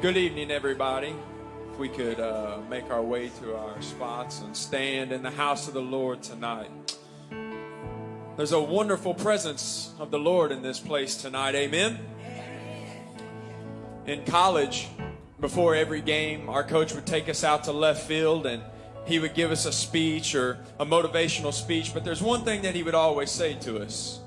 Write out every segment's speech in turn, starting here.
Good evening, everybody. If we could uh, make our way to our spots and stand in the house of the Lord tonight. There's a wonderful presence of the Lord in this place tonight. Amen. In college, before every game, our coach would take us out to left field and he would give us a speech or a motivational speech. But there's one thing that he would always say to us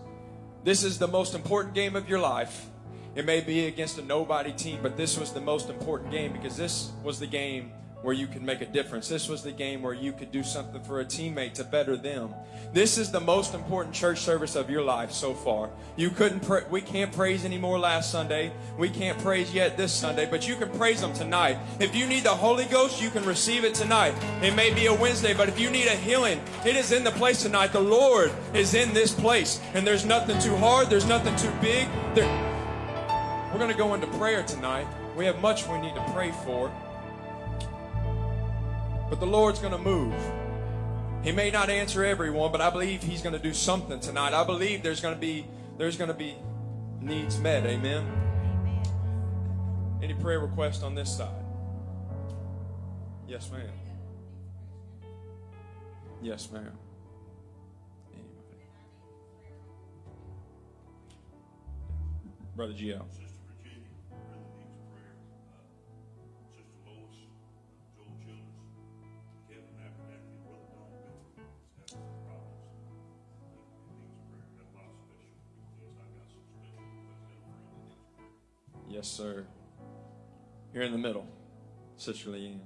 This is the most important game of your life. It may be against a nobody team, but this was the most important game because this was the game where you could make a difference. This was the game where you could do something for a teammate to better them. This is the most important church service of your life so far. You couldn't pra- we can't praise anymore last Sunday. We can't praise yet this Sunday, but you can praise them tonight. If you need the Holy Ghost, you can receive it tonight. It may be a Wednesday, but if you need a healing, it is in the place tonight. The Lord is in this place, and there's nothing too hard, there's nothing too big. There- we're going to go into prayer tonight. We have much we need to pray for. But the Lord's going to move. He may not answer everyone, but I believe he's going to do something tonight. I believe there's going to be there's going to be needs met. Amen. Any prayer request on this side? Yes, ma'am. Yes, ma'am. Anybody? Brother Gio. Yes, sir. Here in the middle, Sister Leanne.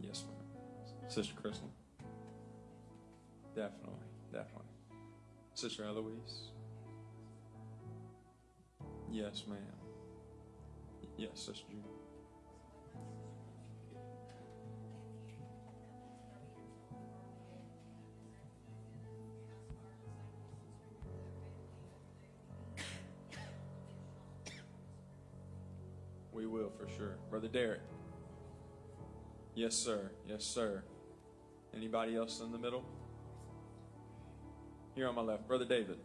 Yes, ma'am. Sister Crystal. Definitely, definitely. Sister Eloise. Yes, ma'am. Yes, Sister. We will for sure. Brother Derek. Yes, sir. Yes, sir. Anybody else in the middle? Here on my left. Brother David.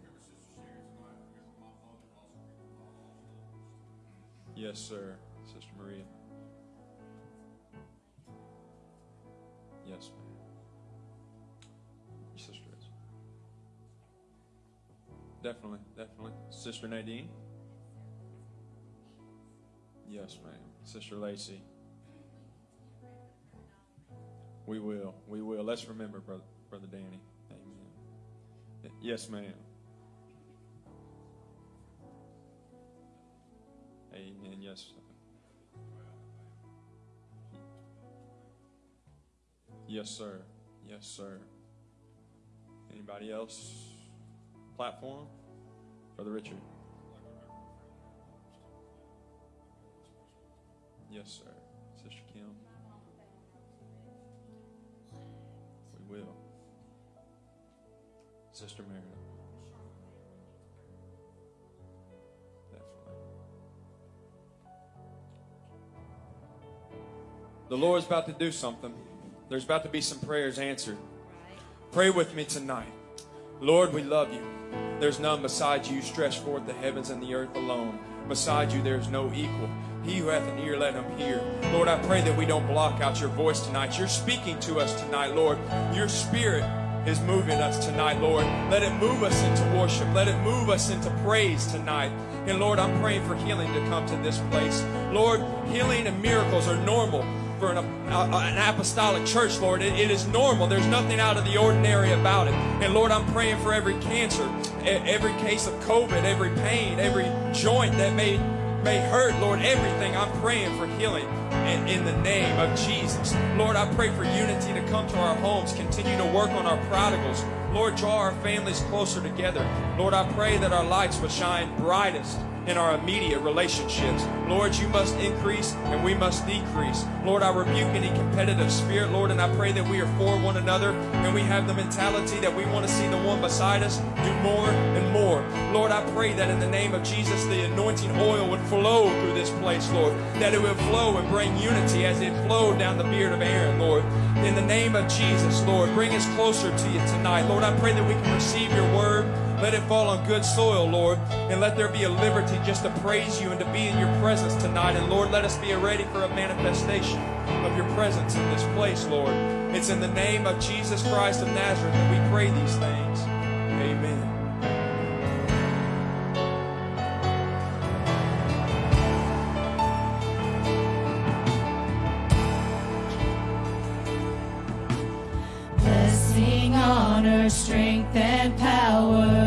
Yes, sir. Sister Maria. Yes, ma'am. Sister is. Definitely, definitely. Sister Nadine. Yes, ma'am. Sister Lacey. We will. We will. Let's remember, brother, brother Danny. Amen. Yes, ma'am. Amen. Yes. Yes, sir. Yes, sir. Anybody else? Platform? Brother Richard. Yes, sir. Sister Kim. We will. Sister Meredith. Definitely. The Lord's about to do something. There's about to be some prayers answered. Pray with me tonight. Lord, we love you. There's none beside you. You stretch forth the heavens and the earth alone. Beside you, there's no equal. He who hath an ear, let him hear. Lord, I pray that we don't block out your voice tonight. You're speaking to us tonight, Lord. Your spirit is moving us tonight, Lord. Let it move us into worship. Let it move us into praise tonight. And Lord, I'm praying for healing to come to this place. Lord, healing and miracles are normal for an, uh, an apostolic church, Lord. It, it is normal. There's nothing out of the ordinary about it. And Lord, I'm praying for every cancer, every case of COVID, every pain, every joint that may may hurt, Lord, everything. I'm praying for healing in, in the name of Jesus. Lord, I pray for unity to come to our homes. Continue to work on our prodigals. Lord, draw our families closer together. Lord, I pray that our lights will shine brightest in our immediate relationships. Lord, you must increase and we must decrease. Lord, I rebuke any competitive spirit, Lord, and I pray that we are for one another and we have the mentality that we want to see the one beside us do more and more. Lord, I pray that in the name of Jesus, the anointing oil would flow through this place, Lord, that it would flow and bring unity as it flowed down the beard of Aaron, Lord. In the name of Jesus, Lord, bring us closer to you tonight. Lord, I pray that we can receive your word. Let it fall on good soil, Lord. And let there be a liberty just to praise you and to be in your presence tonight. And Lord, let us be ready for a manifestation of your presence in this place, Lord. It's in the name of Jesus Christ of Nazareth that we pray these things. Amen. strength and power.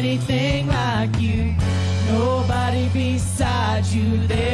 anything like you. Nobody beside you. There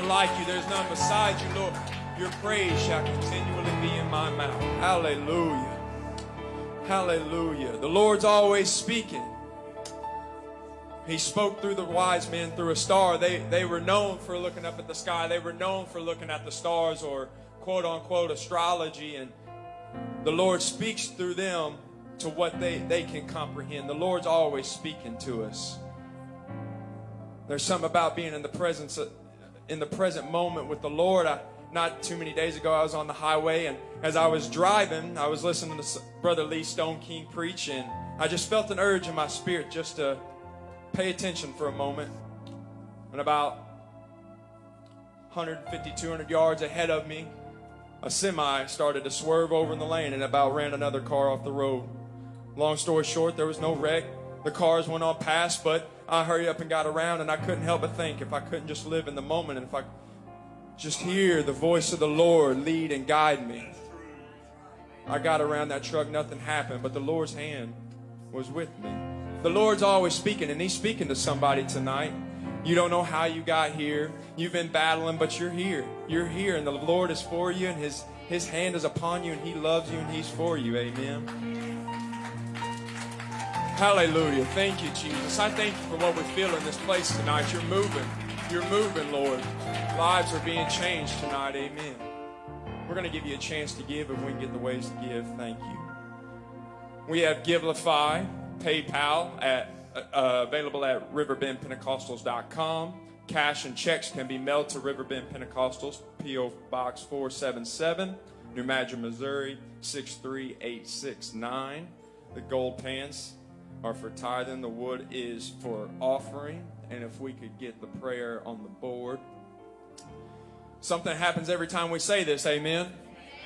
none like you. There's none beside you, Lord. Your praise shall continually be in my mouth. Hallelujah. Hallelujah. The Lord's always speaking. He spoke through the wise men through a star. They, they were known for looking up at the sky. They were known for looking at the stars or quote unquote astrology. And the Lord speaks through them to what they, they can comprehend. The Lord's always speaking to us. There's something about being in the presence of, in the present moment with the Lord. I, not too many days ago, I was on the highway, and as I was driving, I was listening to Brother Lee Stoneking preach, and I just felt an urge in my spirit just to pay attention for a moment. And about 150, 200 yards ahead of me, a semi started to swerve over in the lane and about ran another car off the road. Long story short, there was no wreck. The cars went on past, but I hurried up and got around, and I couldn't help but think if I couldn't just live in the moment and if I just hear the voice of the Lord lead and guide me. I got around that truck, nothing happened, but the Lord's hand was with me. The Lord's always speaking, and He's speaking to somebody tonight. You don't know how you got here. You've been battling, but you're here. You're here, and the Lord is for you, and His His hand is upon you, and He loves you, and He's for you. Amen. Hallelujah. Thank you, Jesus. I thank you for what we feel in this place tonight. You're moving. You're moving, Lord. Lives are being changed tonight. Amen. We're going to give you a chance to give if we can get the ways to give. Thank you. We have Givelify, PayPal at uh, available at riverbendpentecostals.com. Cash and checks can be mailed to Riverbend Pentecostals, P.O. Box 477, New Madrid, Missouri 63869. The gold pants are for tithing, the wood is for offering. And if we could get the prayer on the board. Something happens every time we say this, amen.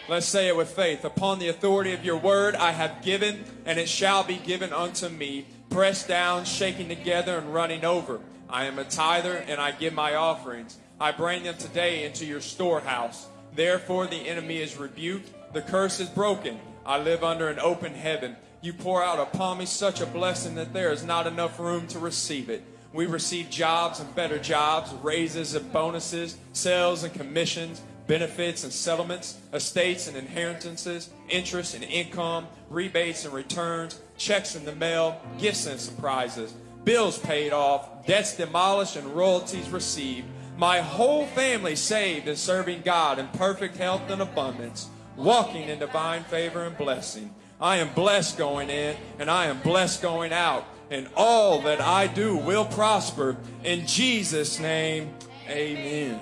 Let's say it with faith. Upon the authority of your word, I have given, and it shall be given unto me, pressed down, shaking together, and running over. I am a tither, and I give my offerings. I bring them today into your storehouse. Therefore, the enemy is rebuked, the curse is broken. I live under an open heaven. You pour out upon me such a blessing that there is not enough room to receive it. We receive jobs and better jobs, raises and bonuses, sales and commissions, benefits and settlements, estates and inheritances, interest and income, rebates and returns, checks in the mail, gifts and surprises, bills paid off, debts demolished, and royalties received. My whole family saved and serving God in perfect health and abundance, walking in divine favor and blessing. I am blessed going in and I am blessed going out, and all that I do will prosper. In Jesus' name, amen.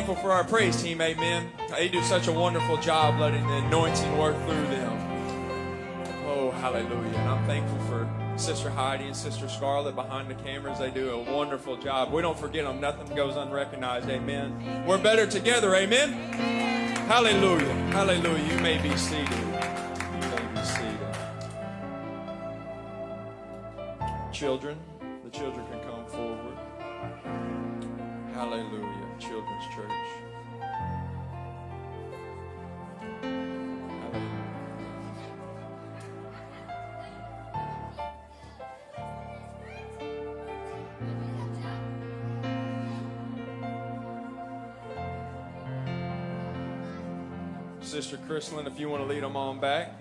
Thankful for our praise team, amen. They do such a wonderful job letting the anointing work through them. Oh, hallelujah. And I'm thankful for Sister Heidi and Sister Scarlett behind the cameras. They do a wonderful job. We don't forget them. Nothing goes unrecognized. Amen. We're better together. Amen. Hallelujah. Hallelujah. You may be seated. You may be seated. Children, the children can come forward. Hallelujah. Children's Church. Sister Chrislyn, if you want to lead them on back.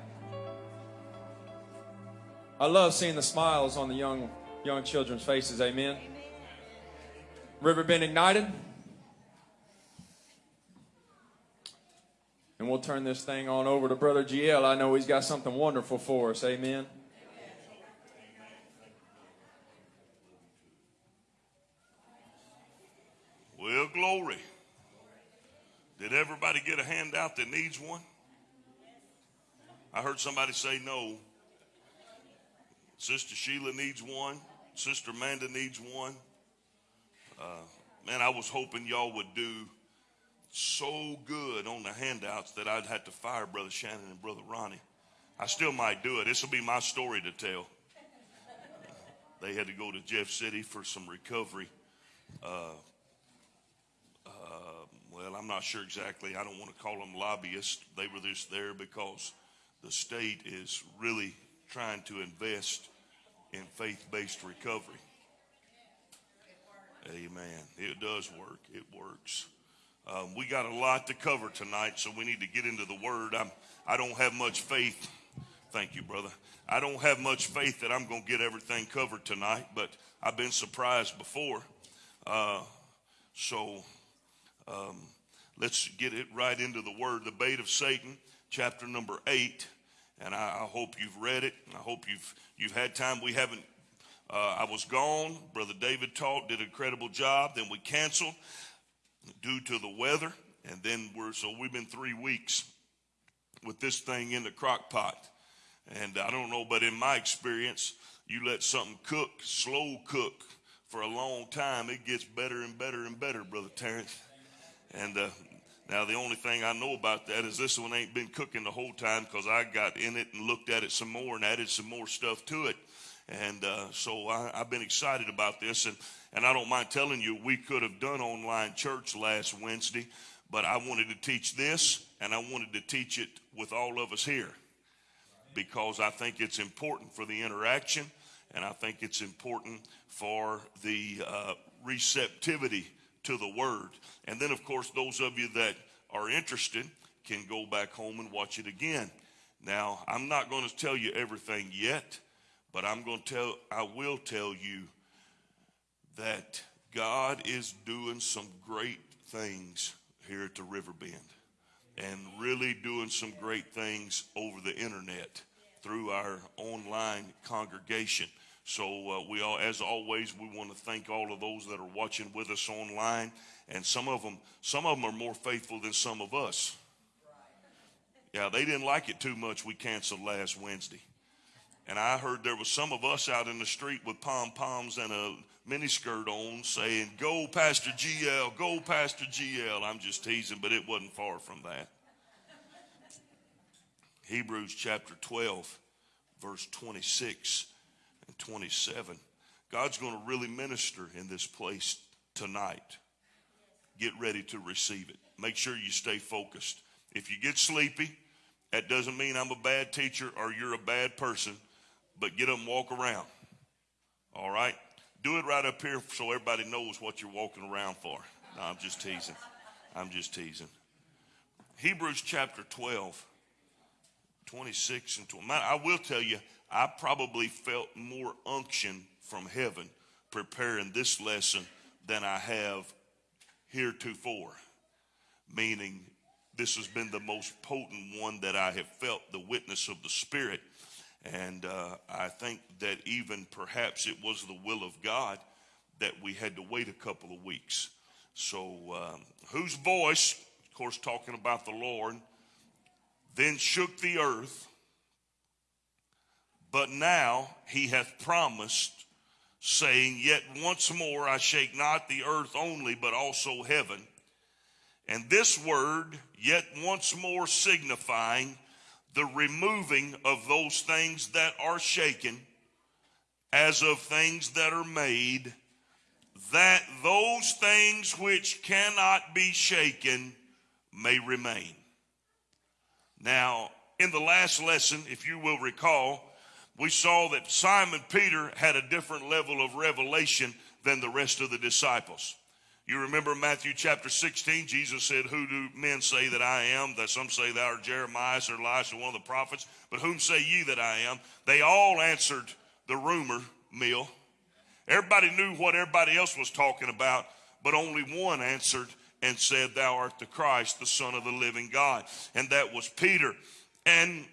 I love seeing the smiles on the young young children's faces. Amen. Riverbend Ignited. And we'll turn this thing on over to Brother GL. I know he's got something wonderful for us. Amen. Well, glory. Did everybody get a handout that needs one? I heard somebody say no. Sister Sheila needs one. Sister Amanda needs one. Uh, man, I was hoping y'all would do so good on the handouts that I'd have to fire Brother Shannon and Brother Ronnie. I still might do it. This will be my story to tell. They had to go to Jeff City for some recovery. Uh, uh, well, I'm not sure exactly. I don't want to call them lobbyists. They were just there because the state is really trying to invest in faith based recovery. Amen. It does work. It works. Um, we got a lot to cover tonight, so we need to get into the Word. I'm, I don't have much faith. Thank you, brother. I don't have much faith that I'm going to get everything covered tonight, but I've been surprised before. Uh, so um, let's get it right into the Word. The bait of Satan, chapter number eight. And I, I hope you've read it. I hope you've you've had time. We haven't. Uh, I was gone. Brother David taught, did an incredible job. Then we canceled due to the weather, and then we're so we've been three weeks with this thing in the crock pot. And I don't know, but in my experience, you let something cook, slow cook for a long time, it gets better and better and better, Brother Terrence. And uh, now the only thing I know about that is this one ain't been cooking the whole time because I got in it and looked at it some more and added some more stuff to it. And uh, so I, I've been excited about this. And, and I don't mind telling you, we could have done online church last Wednesday, but I wanted to teach this and I wanted to teach it with all of us here because I think it's important for the interaction and I think it's important for the uh, receptivity to the word. And then, of course, those of you that are interested can go back home and watch it again. Now, I'm not going to tell you everything yet, but I'm going to tell, I will tell you that God is doing some great things here at the Riverbend and really doing some great things over the internet through our online congregation. So uh, we all, as always, we want to thank all of those that are watching with us online, and some of them, some of them are more faithful than some of us. Yeah, they didn't like it too much. We canceled last Wednesday, and I heard there was some of us out in the street with pom poms and a miniskirt on, saying, "Go, Pastor GL, go, Pastor GL." I'm just teasing, but it wasn't far from that. Hebrews chapter 12, verse 26 and 27. God's going to really minister in this place tonight. Get ready to receive it. Make sure you stay focused. If you get sleepy, that doesn't mean I'm a bad teacher or you're a bad person, but get up and walk around. All right? Do it right up here so everybody knows what you're walking around for. No, I'm just teasing. I'm just teasing. Hebrews chapter 12 26 and 20. I will tell you, I probably felt more unction from heaven preparing this lesson than I have heretofore. Meaning, this has been the most potent one that I have felt the witness of the Spirit. And uh, I think that even perhaps it was the will of God that we had to wait a couple of weeks. So, um, whose voice, of course, talking about the Lord, then shook the earth, but now he hath promised, saying, Yet once more I shake not the earth only, but also heaven. And this word, yet once more signifying the removing of those things that are shaken, as of things that are made, that those things which cannot be shaken may remain. Now, in the last lesson, if you will recall, we saw that Simon Peter had a different level of revelation than the rest of the disciples. You remember Matthew chapter 16, Jesus said, Who do men say that I am? That some say thou art Jeremiah or Elisha, one of the prophets. But whom say ye that I am? They all answered the rumor mill. Everybody knew what everybody else was talking about, but only one answered and said, Thou art the Christ, the Son of the living God. And that was Peter. And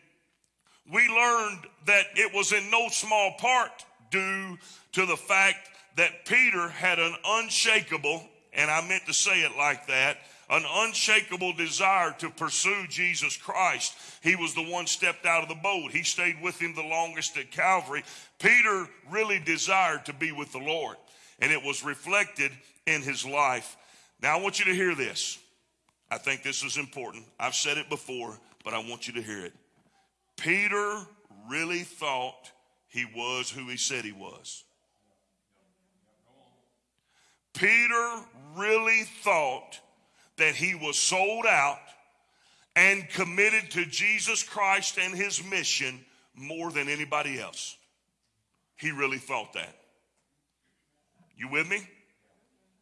we learned that it was in no small part due to the fact that Peter had an unshakable, and I meant to say it like that, an unshakable desire to pursue Jesus Christ. He was the one stepped out of the boat. He stayed with him the longest at Calvary. Peter really desired to be with the Lord, and it was reflected in his life. Now I want you to hear this. I think this is important. I've said it before, but I want you to hear it. Peter really thought he was who he said he was. Peter really thought that he was sold out and committed to Jesus Christ and his mission more than anybody else. He really thought that. You with me?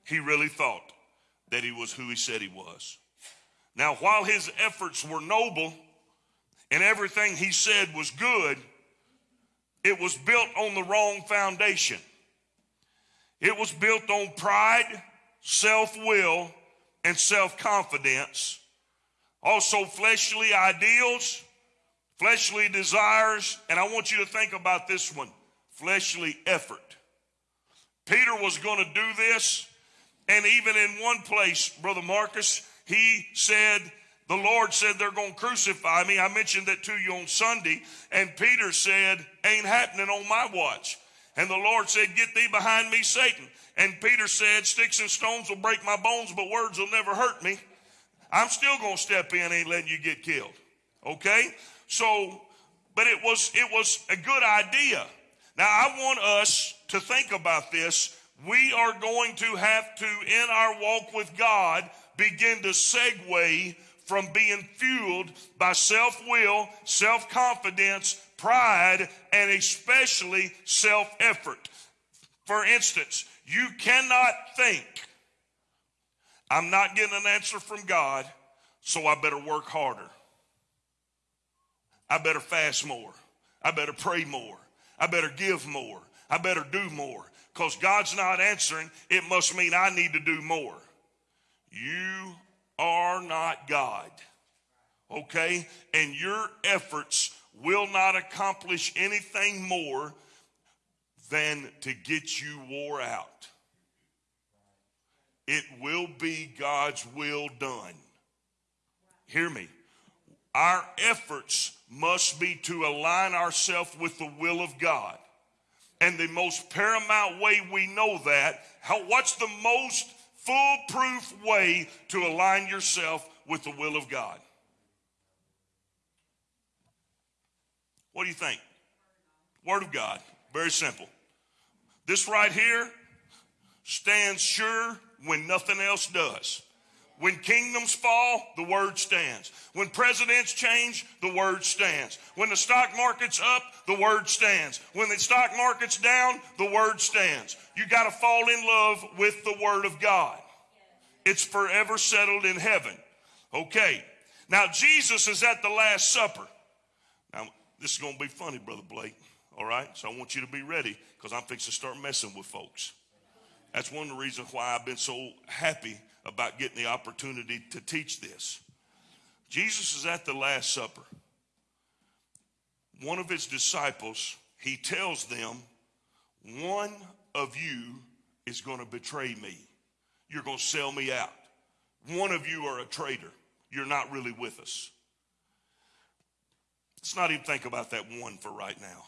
He really thought that he was who he said he was. Now, while his efforts were noble and everything he said was good, it was built on the wrong foundation. It was built on pride, self will, and self confidence. Also, fleshly ideals, fleshly desires, and I want you to think about this one fleshly effort. Peter was going to do this, and even in one place, Brother Marcus, he said, the Lord said they're going to crucify me. I mentioned that to you on Sunday, and Peter said, Ain't happening on my watch. And the Lord said, Get thee behind me, Satan. And Peter said, Sticks and stones will break my bones, but words will never hurt me. I'm still going to step in, ain't letting you get killed. Okay? So, but it was, it was a good idea. Now, I want us to think about this. We are going to have to, in our walk with God, begin to segue from being fueled by self will, self confidence, pride, and especially self effort. For instance, you cannot think, I'm not getting an answer from God, so I better work harder. I better fast more. I better pray more. I better give more. I better do more. Because God's not answering, it must mean I need to do more. You are not God. Okay? And your efforts will not accomplish anything more than to get you wore out. It will be God's will done. Hear me. Our efforts must be to align ourselves with the will of God. And the most paramount way we know that, how, what's the most foolproof way to align yourself with the will of God? What do you think? Word of God. Very simple. This right here stands sure when nothing else does. When kingdoms fall, the word stands. When presidents change, the word stands. When the stock market's up, the word stands. When the stock market's down, the word stands. You got to fall in love with the word of God. It's forever settled in heaven. Okay. Now, Jesus is at the Last Supper. This is going to be funny, Brother Blake. All right? So I want you to be ready because I'm fixing to start messing with folks. That's one of the reasons why I've been so happy about getting the opportunity to teach this. Jesus is at the Last Supper. One of his disciples, he tells them, One of you is going to betray me. You're going to sell me out. One of you are a traitor. You're not really with us. Let's not even think about that one for right now.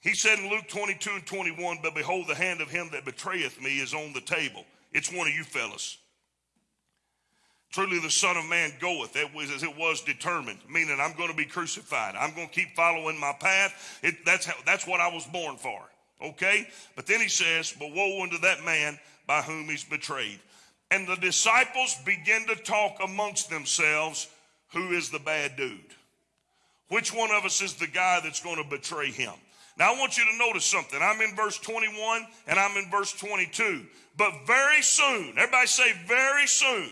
He said in Luke 22 and 21, But behold, the hand of him that betrayeth me is on the table. It's one of you fellas. Truly, the Son of Man goeth it was, as it was determined, meaning I'm going to be crucified. I'm going to keep following my path. It, that's, how, that's what I was born for. Okay? But then he says, But woe unto that man by whom he's betrayed. And the disciples begin to talk amongst themselves who is the bad dude? Which one of us is the guy that's going to betray him? Now, I want you to notice something. I'm in verse 21 and I'm in verse 22. But very soon, everybody say, very soon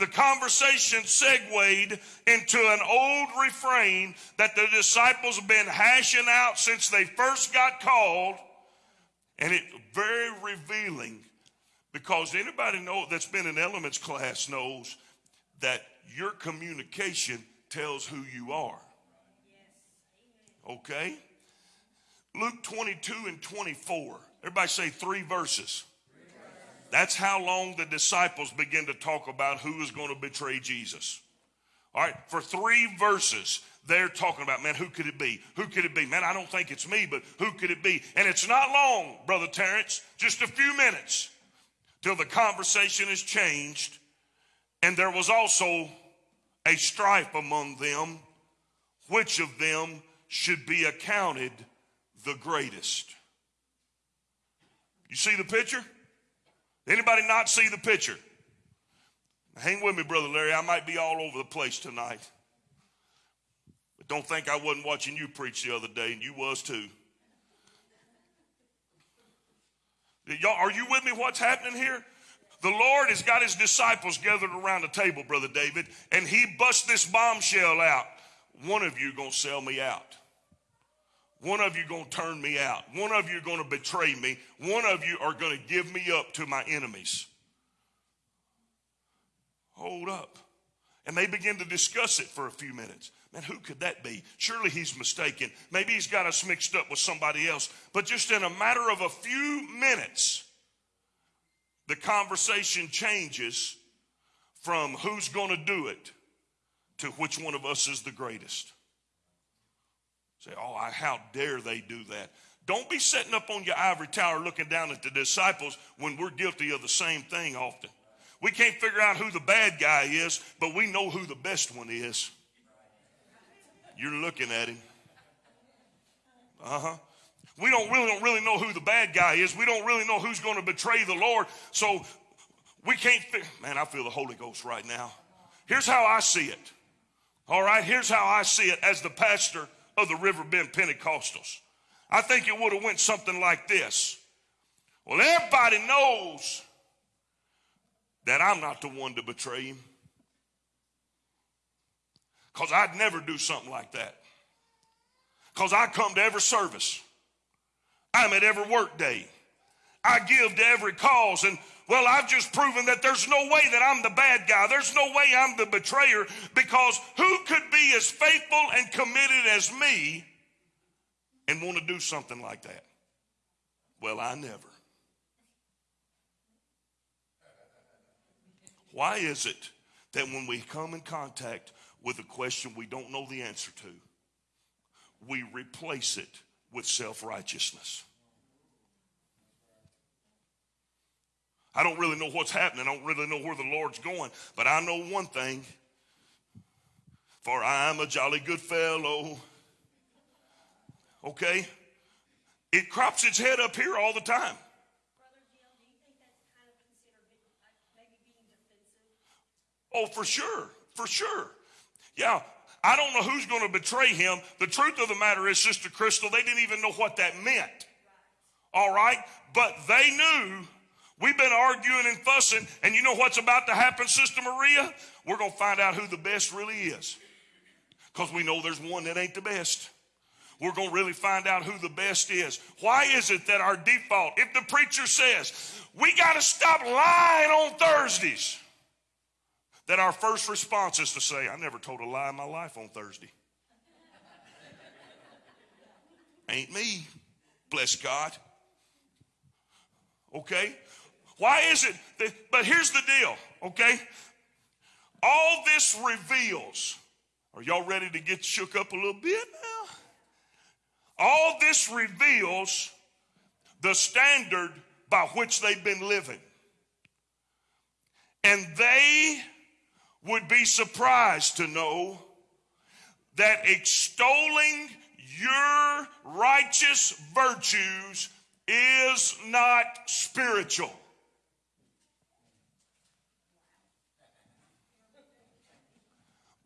the conversation segued into an old refrain that the disciples have been hashing out since they first got called. And it's very revealing because anybody know that's been in elements class knows that your communication tells who you are. Okay? Luke 22 and 24. Everybody say three verses. That's how long the disciples begin to talk about who is going to betray Jesus. All right, for three verses, they're talking about, man, who could it be? Who could it be? Man, I don't think it's me, but who could it be? And it's not long, Brother Terrence, just a few minutes till the conversation is changed. And there was also a strife among them, which of them should be accounted the greatest. You see the picture? Anybody not see the picture? Hang with me, Brother Larry. I might be all over the place tonight. But don't think I wasn't watching you preach the other day, and you was too. Y'all, are you with me? What's happening here? The Lord has got his disciples gathered around the table, Brother David, and he busts this bombshell out. One of you gonna sell me out. One of you going to turn me out. One of you going to betray me. One of you are going to give me up to my enemies. Hold up. And they begin to discuss it for a few minutes. Man, who could that be? Surely he's mistaken. Maybe he's got us mixed up with somebody else. But just in a matter of a few minutes, the conversation changes from who's going to do it to which one of us is the greatest. Say, oh, how dare they do that? Don't be sitting up on your ivory tower looking down at the disciples when we're guilty of the same thing often. We can't figure out who the bad guy is, but we know who the best one is. You're looking at him. Uh huh. We don't really don't really know who the bad guy is. We don't really know who's going to betray the Lord. So we can't. Fi- Man, I feel the Holy Ghost right now. Here's how I see it. All right. Here's how I see it as the pastor of the Riverbend Pentecostals. I think it would have went something like this. Well, everybody knows that I'm not the one to betray him. Because I'd never do something like that. Because I come to every service. I'm at every work day. I give to every cause. And well, I've just proven that there's no way that I'm the bad guy. There's no way I'm the betrayer because who could be as faithful and committed as me and want to do something like that? Well, I never. Why is it that when we come in contact with a question we don't know the answer to, we replace it with self righteousness? I don't really know what's happening. I don't really know where the Lord's going. But I know one thing for I'm a jolly good fellow. Okay? It crops its head up here all the time. Oh, for sure. For sure. Yeah. I don't know who's going to betray him. The truth of the matter is, Sister Crystal, they didn't even know what that meant. All right? But they knew We've been arguing and fussing, and you know what's about to happen, Sister Maria? We're going to find out who the best really is. Because we know there's one that ain't the best. We're going to really find out who the best is. Why is it that our default, if the preacher says, we got to stop lying on Thursdays, that our first response is to say, I never told a lie in my life on Thursday. Ain't me, bless God. Okay? Why is it that, but here's the deal, okay? All this reveals, are y'all ready to get shook up a little bit now? All this reveals the standard by which they've been living. And they would be surprised to know that extolling your righteous virtues is not spiritual.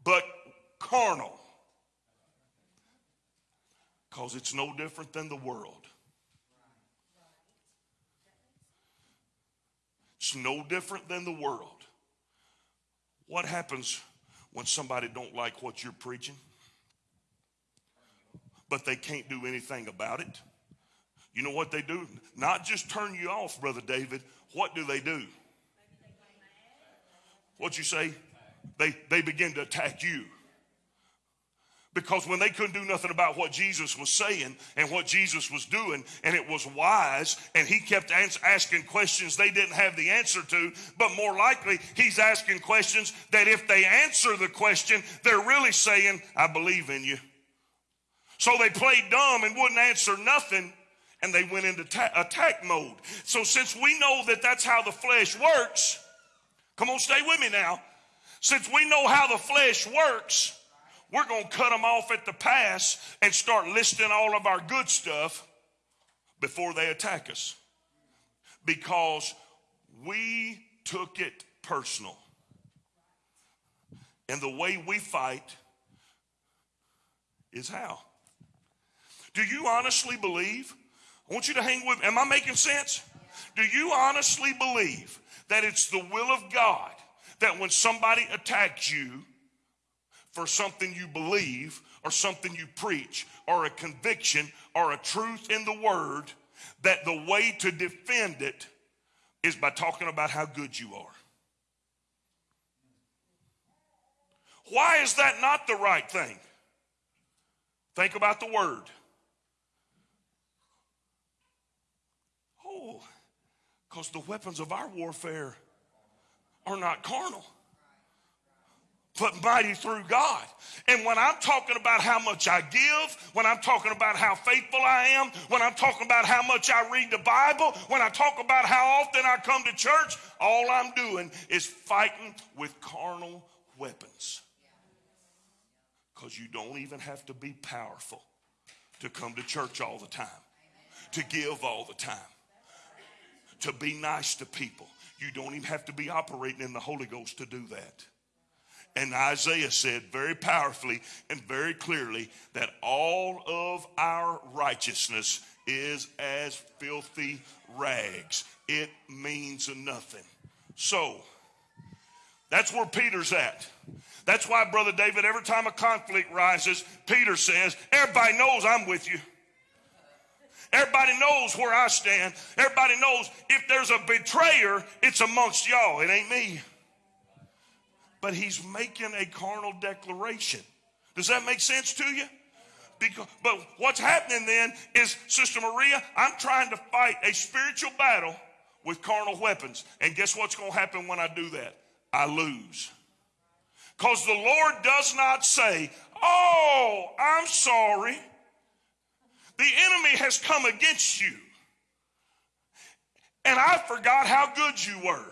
But carnal. Because it's no different than the world. It's no different than the world. What happens when somebody don't like what you're preaching? But they can't do anything about it. You know what they do? Not just turn you off, Brother David. What do they do? What'd you say? They, they begin to attack you. Because when they couldn't do nothing about what Jesus was saying and what Jesus was doing, and it was wise, and he kept asking questions they didn't have the answer to, but more likely, he's asking questions that if they answer the question, they're really saying, I believe in you. So they played dumb and wouldn't answer nothing, and they went into ta- attack mode. So since we know that that's how the flesh works, come on, stay with me now. Since we know how the flesh works, we're going to cut them off at the pass and start listing all of our good stuff before they attack us because we took it personal. And the way we fight is how? Do you honestly believe? I want you to hang with me. Am I making sense? Do you honestly believe that it's the will of God that when somebody attacks you, for something you believe or something you preach or a conviction or a truth in the word that the way to defend it is by talking about how good you are. Why is that not the right thing? Think about the word. Oh, because the weapons of our warfare are not carnal but mighty through God. And when I'm talking about how much I give, when I'm talking about how faithful I am, when I'm talking about how much I read the Bible, when I talk about how often I come to church, all I'm doing is fighting with carnal weapons. Because you don't even have to be powerful to come to church all the time, to give all the time, to be nice to people. You don't even have to be operating in the Holy Ghost to do that. And Isaiah said very powerfully and very clearly that all of our righteousness is as filthy rags. It means nothing. So, that's where Peter's at. That's why, Brother David, every time a conflict rises, Peter says, Everybody knows I'm with you. Everybody knows where I stand. Everybody knows if there's a betrayer, it's amongst y'all. It ain't me but he's making a carnal declaration. Does that make sense to you? Because, but what's happening then is, Sister Maria, I'm trying to fight a spiritual battle with carnal weapons. And guess what's going to happen when I do that? I lose. Because the Lord does not say, Oh, I'm sorry. The enemy has come against you. And I forgot how good you were.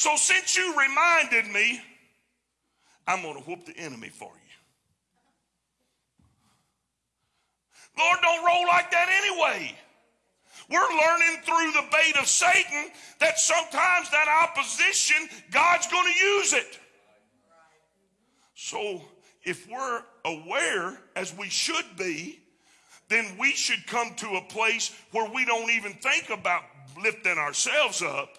So since you reminded me, I'm going to whoop the enemy for you. Lord, don't roll like that anyway. We're learning through the bait of Satan that sometimes that opposition, God's going to use it. So if we're aware, as we should be, then we should come to a place where we don't even think about lifting ourselves up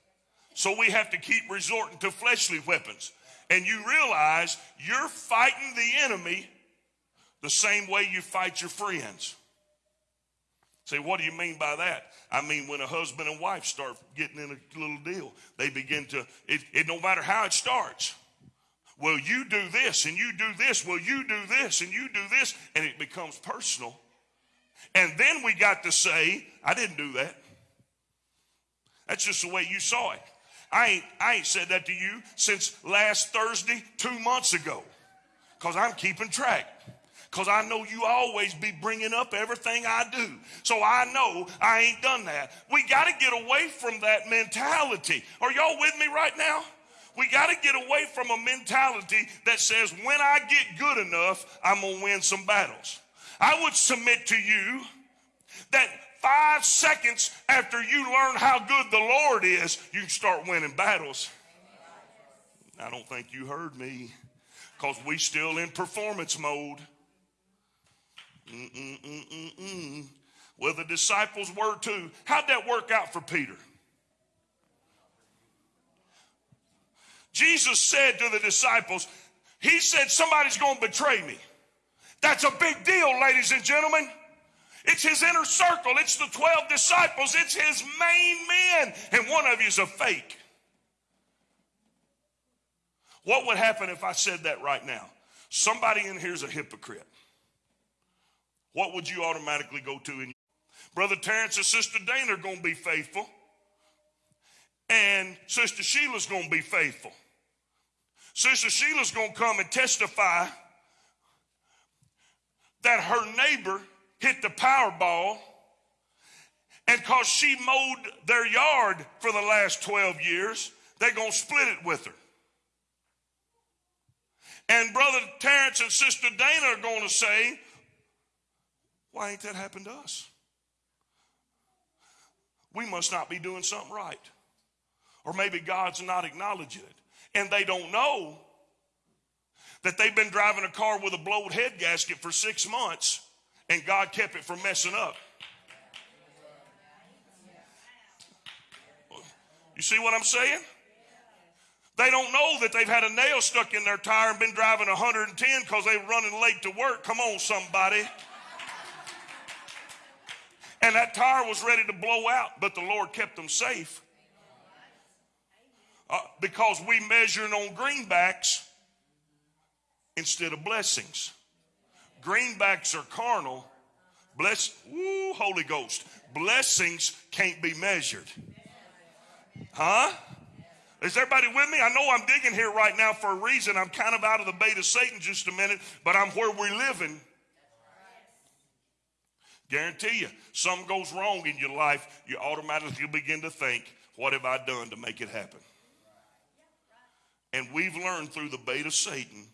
So we have to keep resorting to fleshly weapons. And you realize you're fighting the enemy the same way you fight your friends. Say, what do you mean by that? I mean, when a husband and wife start getting in a little deal, they begin to, it, it no matter how it starts. Well, you do this and you do this. Well, you do this and you do this. And it becomes personal. And then we got to say, I didn't do that. That's just the way you saw it. I ain't, I ain't said that to you since last Thursday, two months ago, because I'm keeping track. Because I know you always be bringing up everything I do. So I know I ain't done that. We got to get away from that mentality. Are y'all with me right now? We got to get away from a mentality that says, when I get good enough, I'm going to win some battles. I would submit to you that five seconds after you learn how good the Lord is, you start winning battles. I don't think you heard me because we still in performance mode. Mm-mm-mm-mm-mm. Well, the disciples were too. How'd that work out for Peter? Jesus said to the disciples, He said, Somebody's going to betray me. That's a big deal, ladies and gentlemen. It's his inner circle. It's the 12 disciples. It's his main men. And one of you is a fake. What would happen if I said that right now? Somebody in here is a hypocrite. What would you automatically go to? In Brother Terrence and Sister Dana are going to be faithful. And Sister Sheila's going to be faithful. Sister Sheila's going to come and testify that her neighbor hit the Powerball, and because she mowed their yard for the last 12 years, they're going to split it with her. And Brother Terrence and Sister Dana are going to say, Why ain't that happened to us? We must not be doing something right. Or maybe God's not acknowledging it. And they don't know that they've been driving a car with a blowed head gasket for six months and God kept it from messing up. You see what I'm saying? They don't know that they've had a nail stuck in their tire and been driving 110 because they were running late to work. Come on, somebody. And that tire was ready to blow out, but the Lord kept them safe. Uh, because we measuring on greenbacks instead of blessings. Greenbacks are carnal. Bless, woo, Holy Ghost. Blessings can't be measured. Huh? Is everybody with me? I know I'm digging here right now for a reason. I'm kind of out of the bait of Satan just a minute, but I'm where we're living. Guarantee you, something goes wrong in your life, you automatically begin to think, what have I done to make it happen? And we've learned through the bait of Satan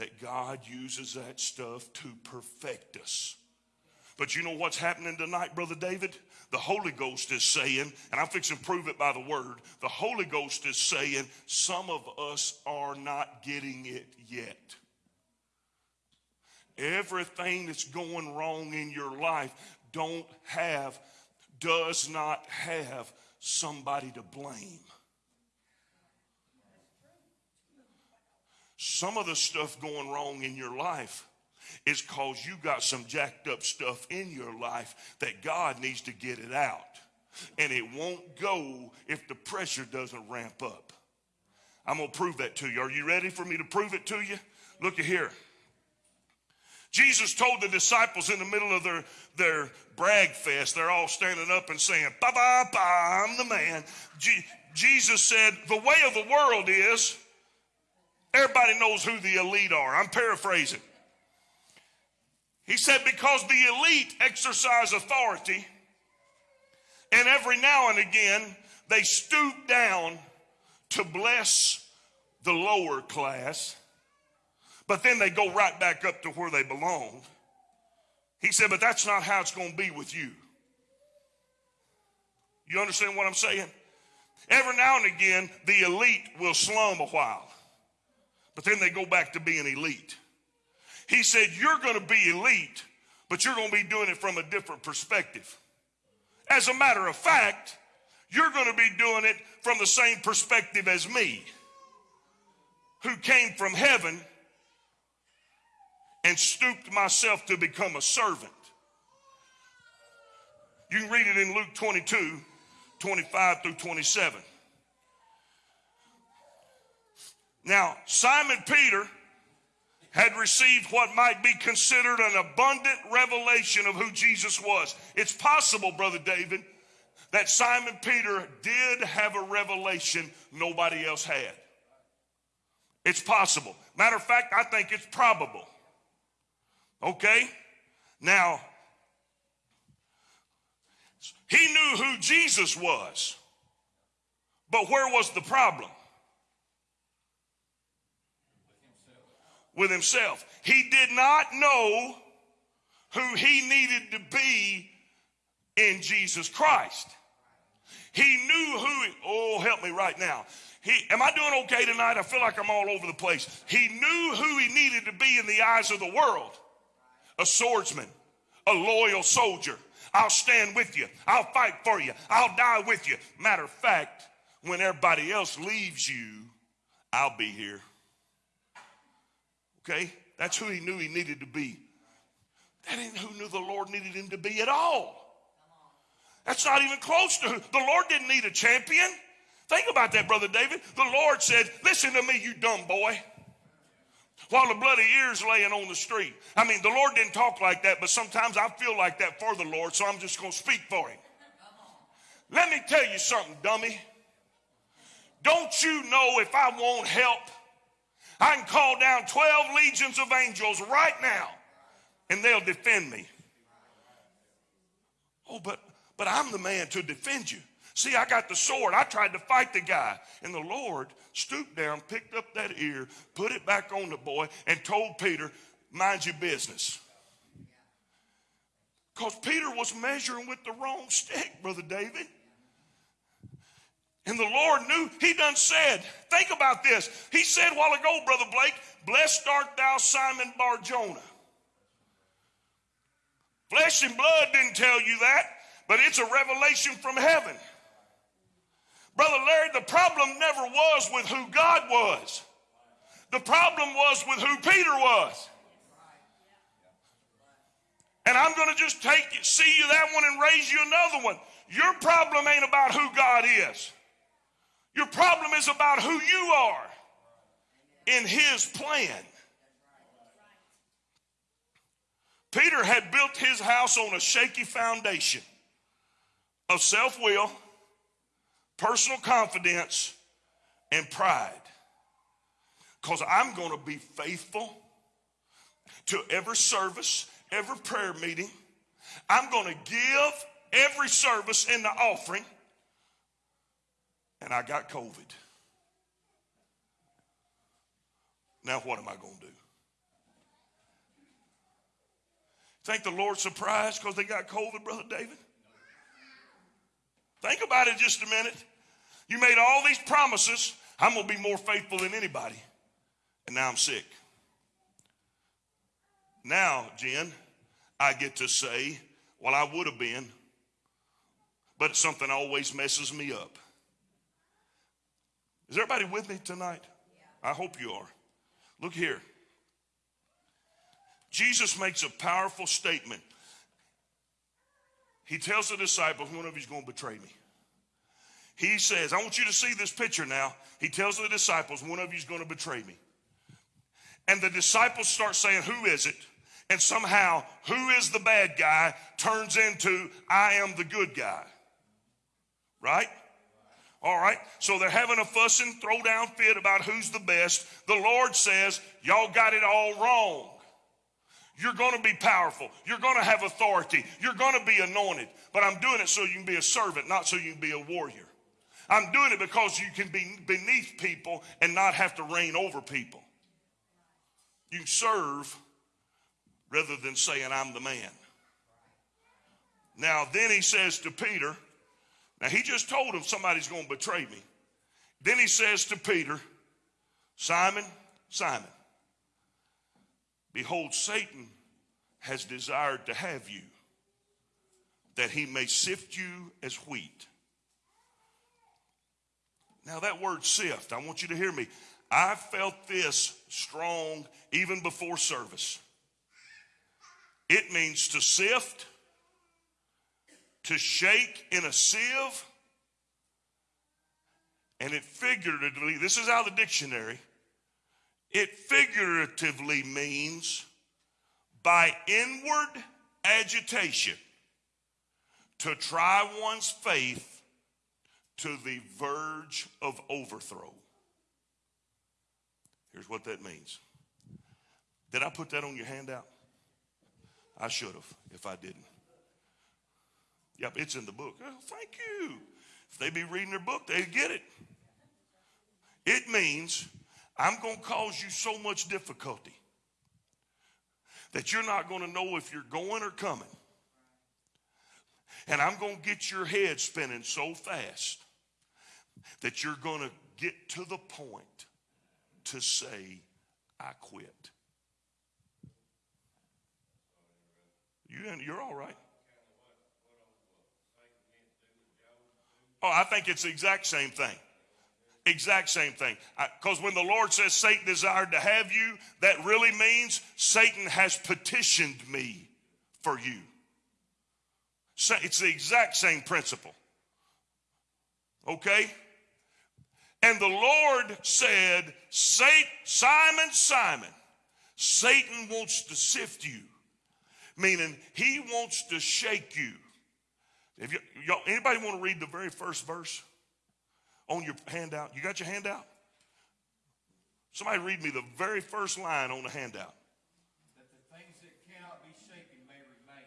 that God uses that stuff to perfect us. But you know what's happening tonight, Brother David? The Holy Ghost is saying, and I'm fixing to prove it by the word, the Holy Ghost is saying, some of us are not getting it yet. Everything that's going wrong in your life don't have, does not have somebody to blame. Some of the stuff going wrong in your life is because you got some jacked up stuff in your life that God needs to get it out. And it won't go if the pressure doesn't ramp up. I'm going to prove that to you. Are you ready for me to prove it to you? Look at here. Jesus told the disciples in the middle of their, their brag fest, they're all standing up and saying, Ba ba ba, I'm the man. G- Jesus said, The way of the world is Everybody knows who the elite are. I'm paraphrasing. He said, because the elite exercise authority, and every now and again they stoop down to bless the lower class, but then they go right back up to where they belong. He said, but that's not how it's going to be with you. You understand what I'm saying? Every now and again, the elite will slum a while but then they go back to being elite. He said, You're going to be elite, but you're going to be doing it from a different perspective. As a matter of fact, you're going to be doing it from the same perspective as me, who came from heaven and stooped myself to become a servant. You can read it in Luke 22, 25 through 27. Now, Simon Peter had received what might be considered an abundant revelation of who Jesus was. It's possible, Brother David, that Simon Peter did have a revelation nobody else had. It's possible. Matter of fact, I think it's probable. Okay? Now, he knew who Jesus was, but where was the problem? With himself. He did not know who he needed to be in Jesus Christ. He knew who, he, oh, help me right now. He, am I doing okay tonight? I feel like I'm all over the place. He knew who he needed to be in the eyes of the world a swordsman, a loyal soldier. I'll stand with you. I'll fight for you. I'll die with you. Matter of fact, when everybody else leaves you, I'll be here. Okay? That's who he knew he needed to be. That ain't who knew the Lord needed him to be at all. That's not even close to who. The Lord didn't need a champion. Think about that, Brother David. The Lord said, Listen to me, you dumb boy. While the bloody ear's laying on the street. I mean, the Lord didn't talk like that, but sometimes I feel like that for the Lord, so I'm just going to speak for him. Let me tell you something, dummy. Don't you know if I want help, I can call down 12 legions of angels right now and they'll defend me. Oh, but but I'm the man to defend you. See, I got the sword. I tried to fight the guy. And the Lord stooped down, picked up that ear, put it back on the boy, and told Peter, mind your business. Because Peter was measuring with the wrong stick, Brother David. And the Lord knew, he done said, think about this. He said a while ago, Brother Blake, blessed art thou, Simon Bar Jonah. Flesh and blood didn't tell you that but it's a revelation from heaven. Brother Larry, the problem never was with who God was. The problem was with who Peter was. And I'm going to just take you, see you that one and raise you another one. Your problem ain't about who God is. Your problem is about who you are in his plan. Peter had built his house on a shaky foundation of self will, personal confidence, and pride. Because I'm going to be faithful to every service, every prayer meeting. I'm going to give every service in the offering. And I got COVID. Now, what am I going to do? Think the Lord surprised because they got COVID, Brother David? Think about it just a minute. You made all these promises. I'm going to be more faithful than anybody. And now I'm sick. Now, Jen, I get to say, well, I would have been, but something always messes me up. Is everybody with me tonight? I hope you are. Look here. Jesus makes a powerful statement he tells the disciples, one of you's going to betray me. He says, I want you to see this picture now. He tells the disciples, one of you's going to betray me. And the disciples start saying, Who is it? And somehow, who is the bad guy turns into, I am the good guy. Right? All right. So they're having a fussing, throw down fit about who's the best. The Lord says, Y'all got it all wrong. You're going to be powerful. You're going to have authority. You're going to be anointed. But I'm doing it so you can be a servant, not so you can be a warrior. I'm doing it because you can be beneath people and not have to reign over people. You serve rather than saying, I'm the man. Now, then he says to Peter, now he just told him somebody's going to betray me. Then he says to Peter, Simon, Simon, Behold, Satan has desired to have you, that he may sift you as wheat. Now, that word sift, I want you to hear me. I felt this strong even before service. It means to sift, to shake in a sieve, and it figuratively, this is out of the dictionary, it figuratively means by inward agitation to try one's faith to the verge of overthrow. Here's what that means. Did I put that on your handout? I should have if I didn't. Yep, it's in the book. Oh, thank you. If they be reading their book, they get it. It means I'm going to cause you so much difficulty that you're not going to know if you're going or coming. And I'm going to get your head spinning so fast that you're going to get to the point to say, I quit. You, you're all right. Oh, I think it's the exact same thing. Exact same thing. Because when the Lord says Satan desired to have you, that really means Satan has petitioned me for you. It's the exact same principle. Okay? And the Lord said, Simon, Simon, Satan wants to sift you, meaning he wants to shake you. If you, anybody want to read the very first verse on your handout? You got your handout? Somebody read me the very first line on the handout. That the things that cannot be shaken may remain.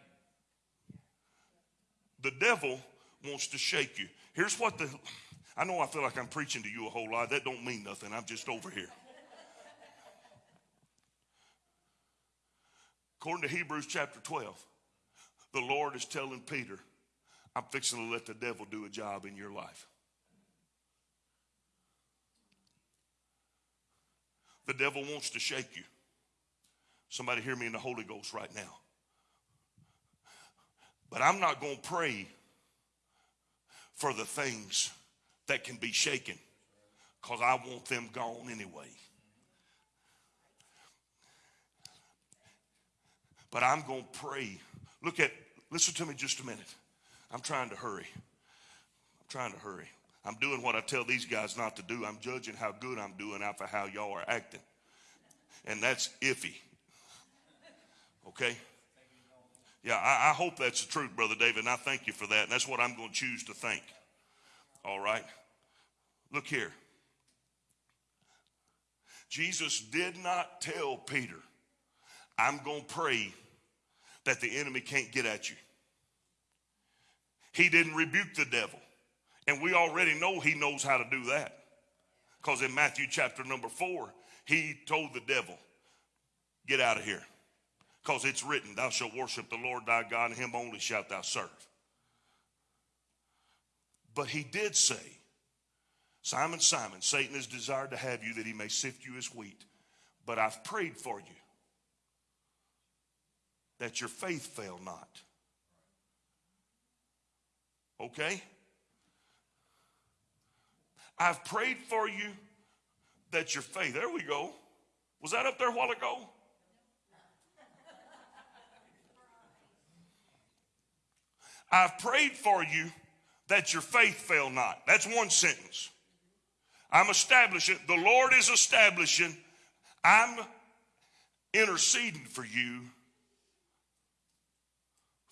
The devil wants to shake you. Here's what the I know I feel like I'm preaching to you a whole lot. That don't mean nothing. I'm just over here. According to Hebrews chapter 12, the Lord is telling Peter, I'm fixing to let the devil do a job in your life. The devil wants to shake you. Somebody hear me in the Holy Ghost right now. But I'm not going to pray for the things that can be shaken because I want them gone anyway. But I'm going to pray. Look at, listen to me just a minute. I'm trying to hurry. I'm trying to hurry. I'm doing what I tell these guys not to do. I'm judging how good I'm doing after how y'all are acting. And that's iffy. Okay? Yeah, I, I, hope that's the truth, Brother David, and I thank you for that. And that's what I'm going to choose to think. All right? Look here. Jesus did not tell Peter, I'm going to pray that the enemy can't get at you. He didn't rebuke the devil. And we already know he knows how to do that. Because in Matthew chapter number four, he told the devil, Get out of here. Because it's written, Thou shalt worship the Lord thy God, and him only shalt thou serve. But he did say, Simon, Simon, Satan has desired to have you that he may sift you as wheat. But I've prayed for you that your faith fail not. Okay? I've prayed for you that your faith, there we go. Was that up there a while ago? I've prayed for you that your faith fail not. That's one sentence. I'm establishing, the Lord is establishing, I'm interceding for you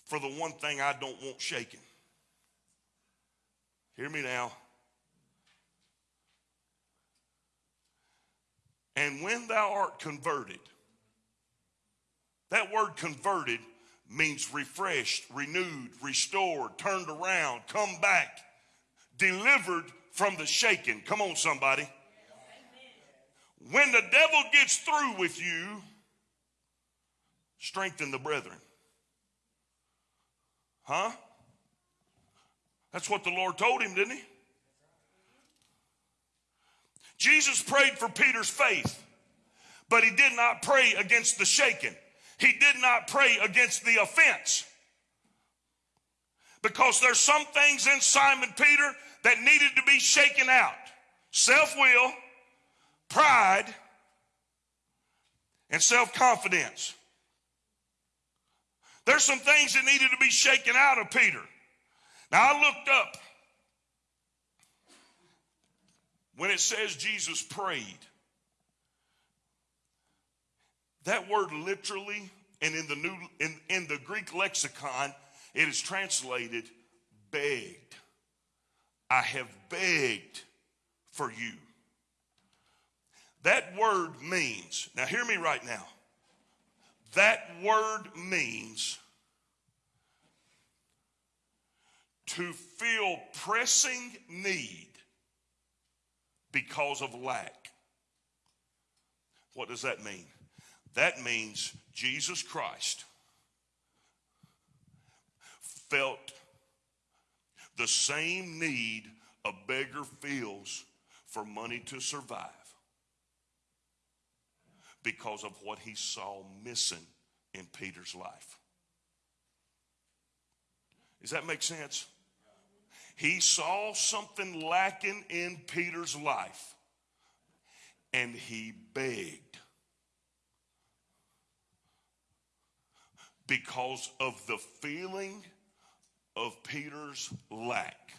for the one thing I don't want shaken. Hear me now. And when thou art converted, that word converted means refreshed, renewed, restored, turned around, come back, delivered from the shaking. Come on, somebody. When the devil gets through with you, strengthen the brethren. Huh? That's what the Lord told him, didn't he? Jesus prayed for Peter's faith, but he did not pray against the shaken. He did not pray against the offense. Because there's some things in Simon Peter that needed to be shaken out self will, pride, and self confidence. There's some things that needed to be shaken out of Peter. Now, I looked up when it says Jesus prayed. That word literally, and in the new in, in the Greek lexicon, it is translated begged. I have begged for you. That word means, now hear me right now. That word means to feel pressing need because of lack. What does that mean? That means Jesus Christ felt the same need a beggar feels for money to survive because of what he saw missing in Peter's life. Does that make sense? He saw something lacking in Peter's life and he begged because of the feeling of Peter's lack.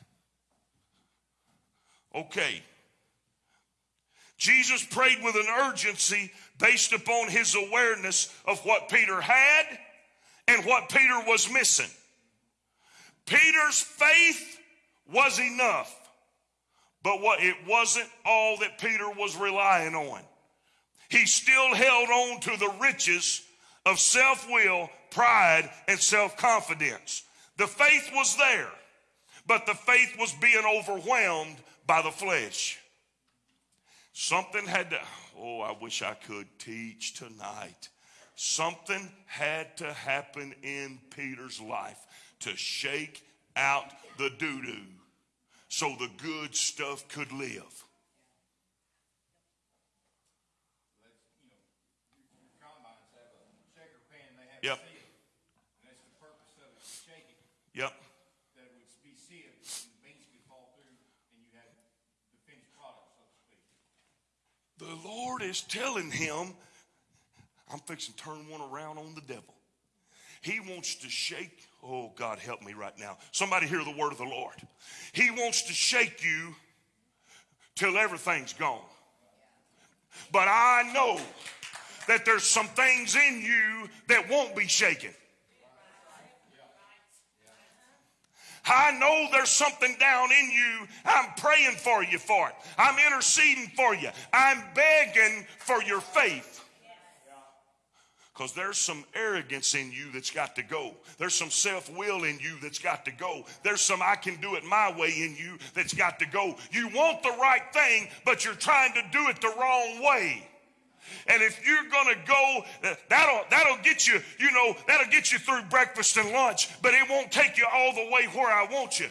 Okay. Jesus prayed with an urgency based upon his awareness of what Peter had and what Peter was missing. Peter's faith was enough, but what it wasn't all that Peter was relying on. He still held on to the riches of self-will, pride, and self-confidence. The faith was there, but the faith was being overwhelmed by the flesh. Something had to, oh, I wish I could teach tonight. Something had to happen in Peter's life to shake out the doo doo so the good stuff could live. Your combines have a shaker pan, they have Yep. And that's the purpose of it, to Yep. that it would be sealed, and the beans could fall through, and you had the finished product, so to speak. The Lord is telling him, I'm fixing to turn one around on the devil. He wants to shake, oh God, help me right now. Somebody hear the word of the Lord. He wants to shake you till everything's gone. But I know that there's some things in you that won't be shaken. I know there's something down in you. I'm praying for you for it. I'm interceding for you. I'm begging for your faith. Because there's some arrogance in you that's got to go. There's some self will in you that's got to go. There's some I can do it my way in you that's got to go. You want the right thing, but you're trying to do it the wrong way. And if you're gonna go, uh, that'll that'll get you, you know, that'll get you through breakfast and lunch, but it won't take you all the way where I want you.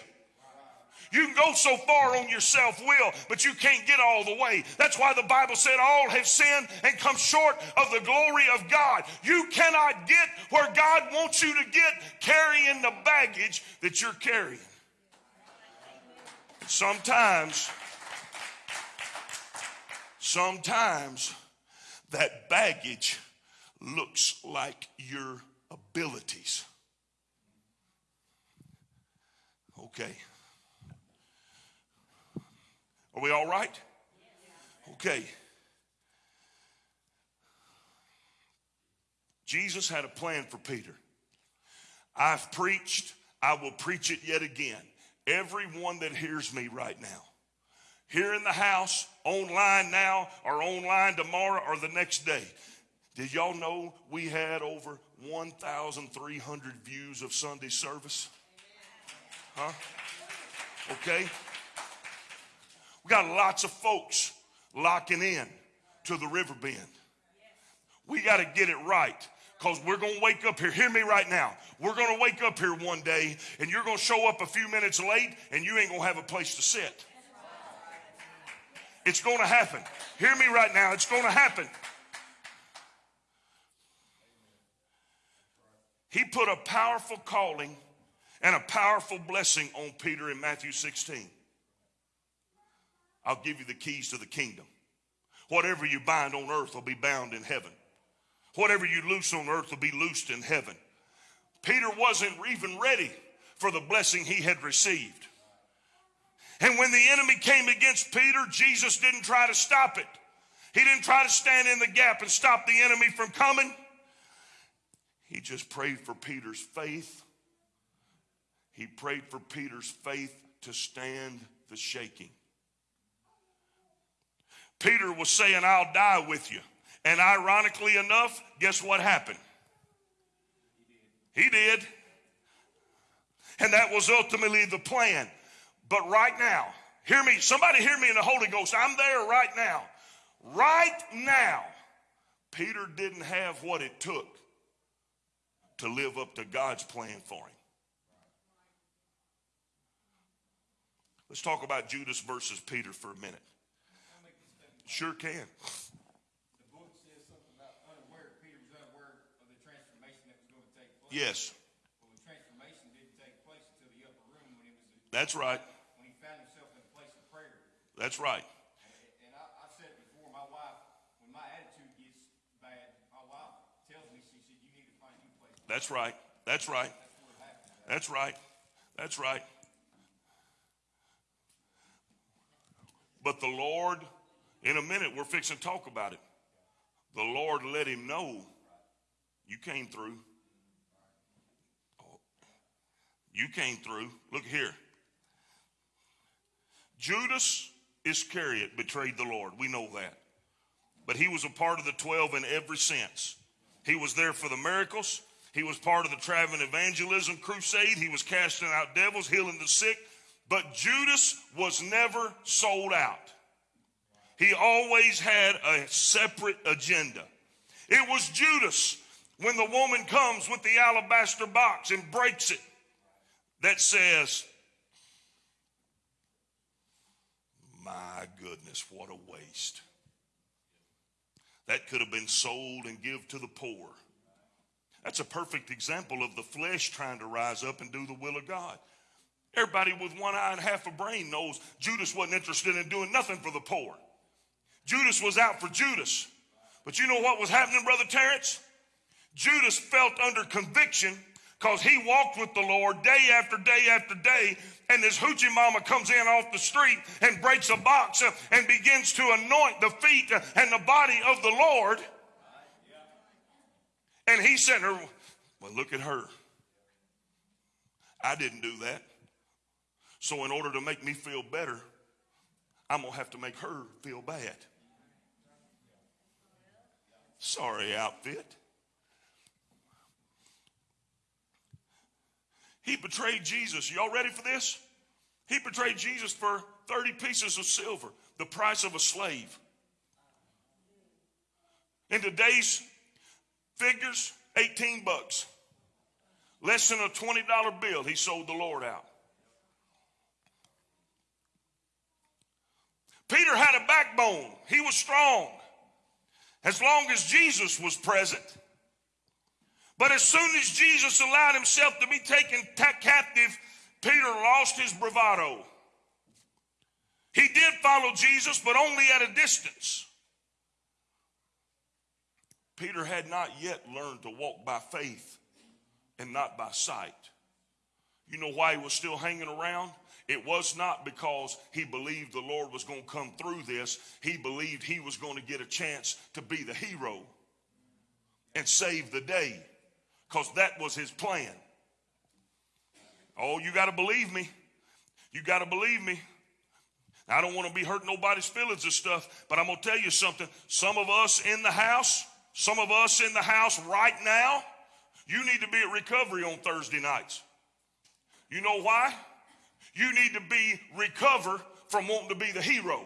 You can go so far on your self will, but you can't get all the way. That's why the Bible said all have sinned and come short of the glory of God. You cannot get where God wants you to get carrying the baggage that you're carrying. Sometimes, sometimes that baggage looks like your abilities. Okay. Are we all right? Okay. Jesus had a plan for Peter. I've preached, I will preach it yet again. Everyone that hears me right now, here in the house, online now, or online tomorrow or the next day. Did y'all know we had over 1,300 views of Sunday service? Huh? Okay. We got lots of folks locking in to the Riverbend. We got to get it right because we're going to wake up here. Hear me right now. We're going to wake up here one day and you're going to show up a few minutes late and you ain't going to have a place to sit. It's going to happen. Hear me right now. It's going to happen. He put a powerful calling and a powerful blessing on Peter in Matthew 16. I'll give you the keys to the kingdom. Whatever you bind on earth will be bound in heaven. Whatever you loose on earth will be loosed in heaven. Peter wasn't even ready for the blessing he had received. And when the enemy came against Peter, Jesus didn't try to stop it. He didn't try to stand in the gap and stop the enemy from coming. He just prayed for Peter's faith. He prayed for Peter's faith to stand the shaking. Peter was saying, I'll die with you. And ironically enough, guess what happened? He did. And that was ultimately the plan. But right now, hear me, somebody hear me in the Holy Ghost. I'm there right now. Right now, Peter didn't have what it took to live up to God's plan for him. Let's talk about Judas versus Peter for a minute. Sure can. The book says something about unaware, Peter was unaware of the transformation that was going to take place. Yes, Well, the transformation didn't take place until the upper room when it was, that's right. when he found himself in a place of prayer. That's right. And I, I said it before, my wife, when my attitude gets bad, my wife tells me, she said, you need to find a new place. That's right. That's right. That's right. That's right. But the Lord, in a minute, we're fixing to talk about it. The Lord let him know you came through. You came through. Look here. Judas Iscariot betrayed the Lord. We know that. But he was a part of the 12 in every sense. He was there for the miracles. He was part of the traveling evangelism crusade. He was casting out devils, healing the sick. But Judas was never sold out. He always had a separate agenda. It was Judas when the woman comes with the alabaster box and breaks it that says, My goodness, what a waste. That could have been sold and give to the poor. That's a perfect example of the flesh trying to rise up and do the will of God. Everybody with one eye and half a brain knows Judas wasn't interested in doing nothing for the poor. Judas was out for Judas. But you know what was happening, Brother Terrence? Judas felt under conviction because he walked with the Lord day after day after day. And this hoochie mama comes in off the street and breaks a box and begins to anoint the feet and the body of the Lord. And he sent her, well, look at her. I didn't do that. So in order to make me feel better, I'm going to have to make her feel bad. Sorry, outfit. He betrayed Jesus. Y'all ready for this? He betrayed Jesus for 30 pieces of silver, the price of a slave. In today's figures, 18 bucks. Less than a $20 bill, he sold the Lord out. Peter had a backbone. He was strong as long as Jesus was present. But as soon as Jesus allowed himself to be taken captive, Peter lost his bravado. He did follow Jesus, but only at a distance. Peter had not yet learned to walk by faith and not by sight. You know why he was still hanging around? It was not because he believed the Lord was going to come through this. He believed he was going to get a chance to be the hero and save the day because that was his plan. Oh, you got to believe me. You got to believe me. I don't want to be hurting nobody's feelings and stuff, but I'm going to tell you something. Some of us in the house, some of us in the house right now, you need to be at recovery on Thursday nights. You know why? You need to be recover from wanting to be the hero.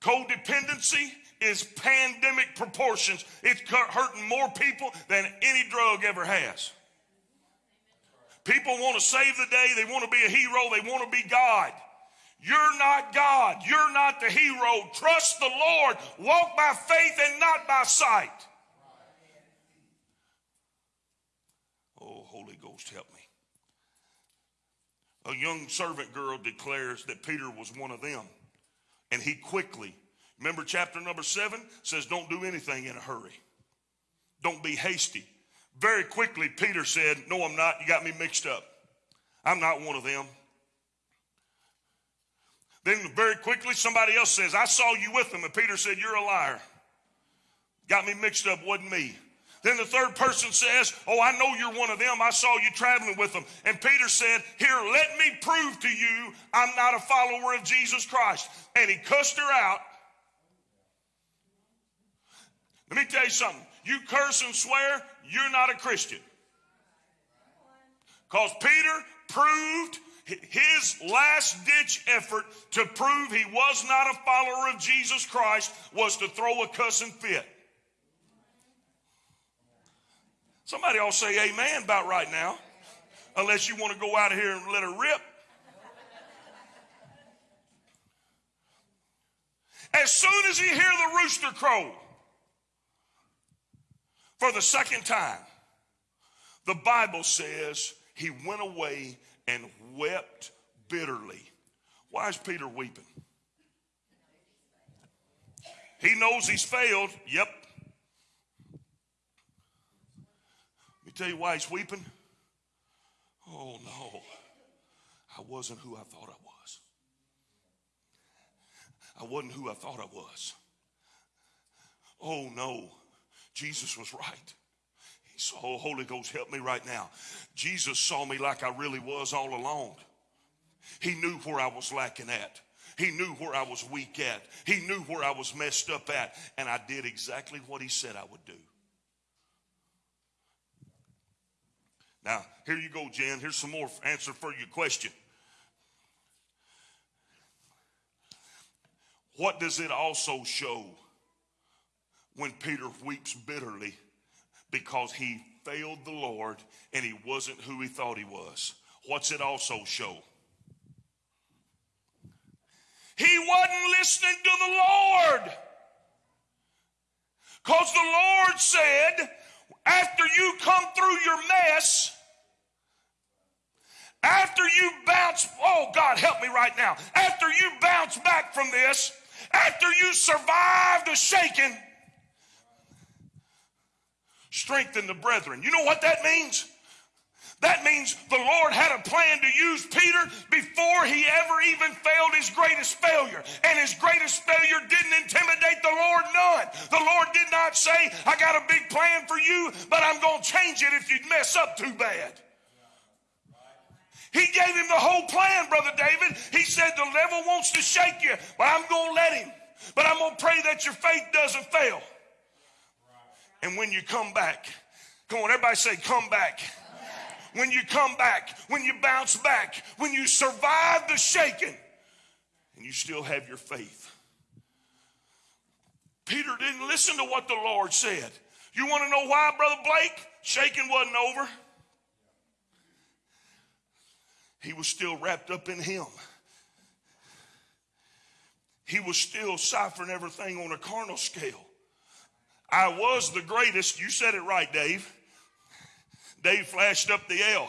Codependency is pandemic proportions. It's hurting more people than any drug ever has. People want to save the day. They want to be a hero. They want to be God. You're not God. You're not the hero. Trust the Lord. Walk by faith and not by sight. Oh, Holy Ghost, help me. A young servant girl declares that Peter was one of them. And he quickly, remember chapter number seven says, don't do anything in a hurry. Don't be hasty. Very quickly, Peter said, No, I'm not. You got me mixed up. I'm not one of them. Then very quickly, somebody else says, I saw you with them. And Peter said, You're a liar. Got me mixed up, wasn't me. Then the third person says, Oh, I know you're one of them. I saw you traveling with them. And Peter said, Here, let me prove to you I'm not a follower of Jesus Christ. And he cussed her out. Let me tell you something. You curse and swear, you're not a Christian. Because Peter proved his last ditch effort to prove he was not a follower of Jesus Christ was to throw a cussing fit. Somebody all say amen about right now, unless you want to go out of here and let her rip. As soon as he hear the rooster crow for the second time, the Bible says he went away and wept bitterly. Why is Peter weeping? He knows he's failed. Yep. Let me tell you why he's weeping. Oh no, I wasn't who I thought I was. I wasn't who I thought I was. Oh no, Jesus was right. He saw, oh, Holy Ghost, help me right now. Jesus saw me like I really was all along. He knew where I was lacking at. He knew where I was weak at. He knew where I was messed up at. And I did exactly what he said I would do. Now, here you go, Jen. Here's some more answer for your question. What does it also show when Peter weeps bitterly because he failed the Lord and he wasn't who he thought he was? What's it also show? He wasn't listening to the Lord. Because the Lord said, after you come through your mess, after you bounce, oh God, help me right now. After you bounce back from this, after you survive the shaking, strengthen the brethren. You know what that means? That means the Lord had a plan to use Peter before he ever even failed his greatest failure. And his greatest failure didn't intimidate the Lord none. The Lord did not say, I got a big plan for you, but I'm going to change it if you mess up too bad. He gave him the whole plan, Brother David. He said, The devil wants to shake you, but I'm going to let him. But I'm going to pray that your faith doesn't fail. And when you come back, come on, everybody say, Come back. When you come back, when you bounce back, when you survive the shaking, and you still have your faith. Peter didn't listen to what the Lord said. You want to know why, Brother Blake? Shaking wasn't over. He was still wrapped up in him. He was still ciphering everything on a carnal scale. I was the greatest. You said it right, Dave. Dave flashed up the L.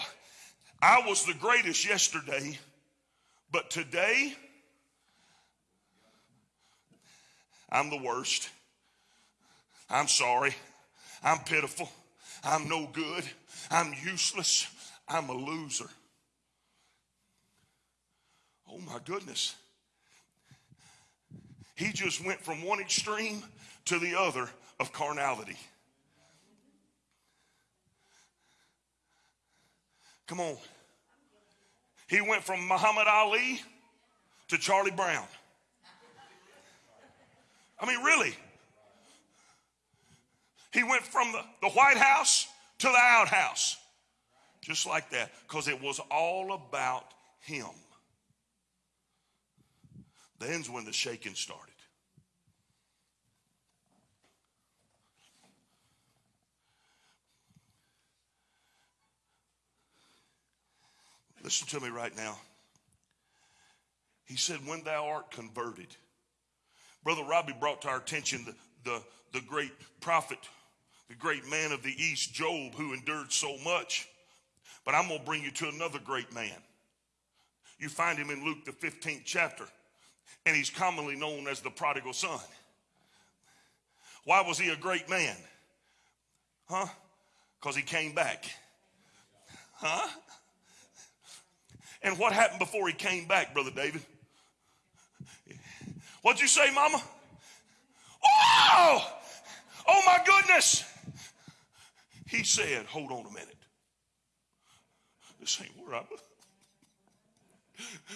I was the greatest yesterday, but today, I'm the worst. I'm sorry. I'm pitiful. I'm no good. I'm useless. I'm a loser. Oh my goodness. He just went from one extreme to the other of carnality. Come on. He went from Muhammad Ali to Charlie Brown. I mean, really. He went from the, the White House to the outhouse. Just like that. Because it was all about him. Then's when the shaking started. Listen to me right now. He said, When thou art converted. Brother Robbie brought to our attention the, the, the great prophet, the great man of the East, Job, who endured so much. But I'm going to bring you to another great man. You find him in Luke, the 15th chapter, and he's commonly known as the prodigal son. Why was he a great man? Huh? Because he came back. Huh? And what happened before he came back, Brother David? What'd you say, Mama? Oh! Oh my goodness! He said, Hold on a minute. This ain't where I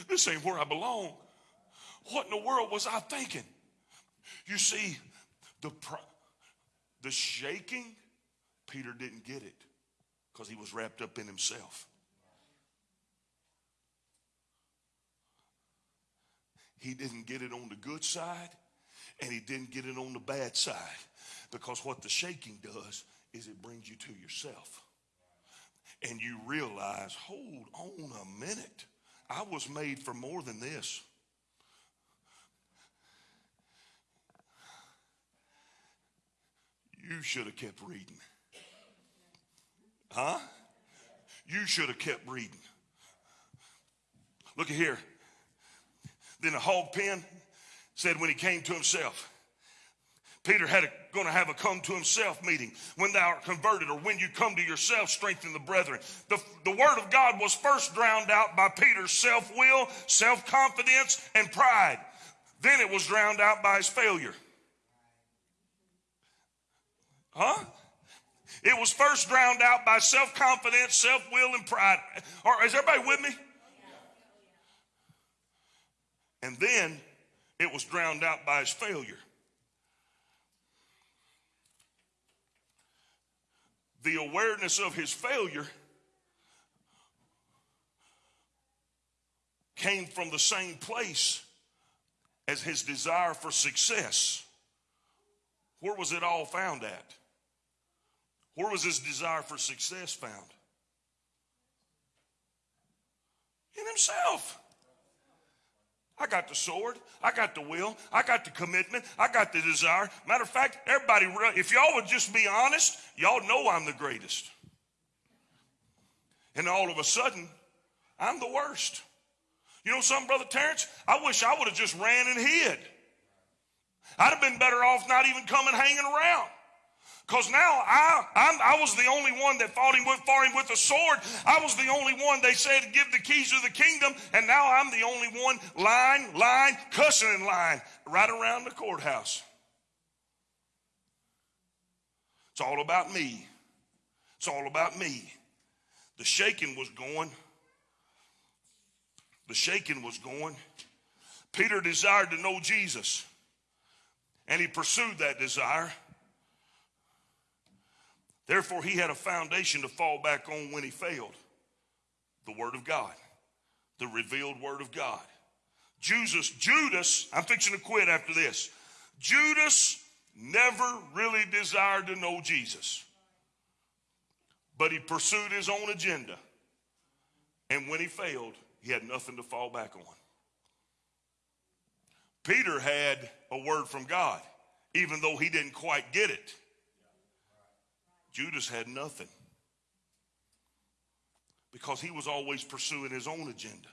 this ain't where I belong. What in the world was I thinking? You see, the the shaking, Peter didn't get it because he was wrapped up in himself. He didn't get it on the good side and he didn't get it on the bad side because what the shaking does is it brings you to yourself. And you realize, hold on a minute. I was made for more than this. You should have kept reading. Huh? You should have kept reading. Look at here. Then the hog pen said when he came to himself, Peter had a, going to have a come to himself meeting. When thou art converted or when you come to yourself, strengthen the brethren. The, the word of God was first drowned out by Peter's self will, self confidence, and pride. Then it was drowned out by his failure. Huh? It was first drowned out by self confidence, self will, and pride. Or is everybody with me? And then it was drowned out by his failure. The awareness of his failure came from the same place as his desire for success. Where was it all found at? Where was his desire for success found? In himself. I got the sword. I got the will. I got the commitment. I got the desire. Matter of fact, everybody, if y'all would just be honest, y'all know I'm the greatest. And all of a sudden, I'm the worst. You know something, Brother Terrence? I wish I would have just ran and hid. I'd have been better off not even coming hanging around. Because now I, I'm, i was the only one that fought him with, fought him with a sword. I was the only one they said give the keys of the kingdom. And now I'm the only one lying, lying, cussing and lying right around the courthouse. It's all about me. It's all about me. The shaking was going. The shaking was going. Peter desired to know Jesus, and he pursued that desire. Therefore, he had a foundation to fall back on when he failed the Word of God, the revealed Word of God. Jesus, Judas, I'm fixing to quit after this. Judas never really desired to know Jesus, but he pursued his own agenda. And when he failed, he had nothing to fall back on. Peter had a word from God, even though he didn't quite get it. Judas had nothing because he was always pursuing his own agenda.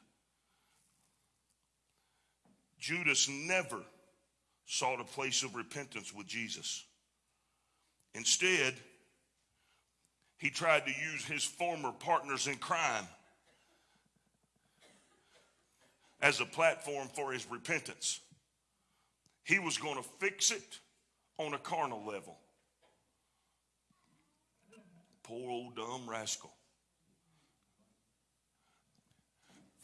Judas never sought a place of repentance with Jesus. Instead, he tried to use his former partners in crime as a platform for his repentance. He was going to fix it on a carnal level. Poor old dumb rascal.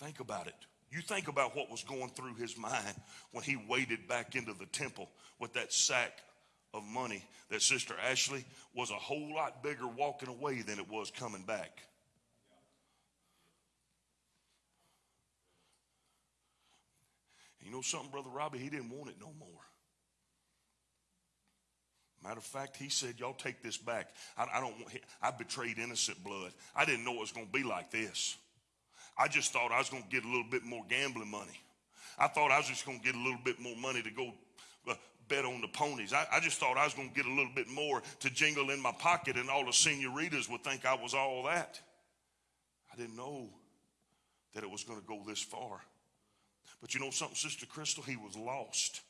Think about it. You think about what was going through his mind when he waded back into the temple with that sack of money that Sister Ashley was a whole lot bigger walking away than it was coming back. You know something, Brother Robbie? He didn't want it no more. Matter of fact, he said, Y'all take this back. I, I don't want, I betrayed innocent blood. I didn't know it was going to be like this. I just thought I was going to get a little bit more gambling money. I thought I was just going to get a little bit more money to go uh, bet on the ponies. I, I just thought I was going to get a little bit more to jingle in my pocket, and all the senoritas would think I was all that. I didn't know that it was going to go this far. But you know something, Sister Crystal? He was lost.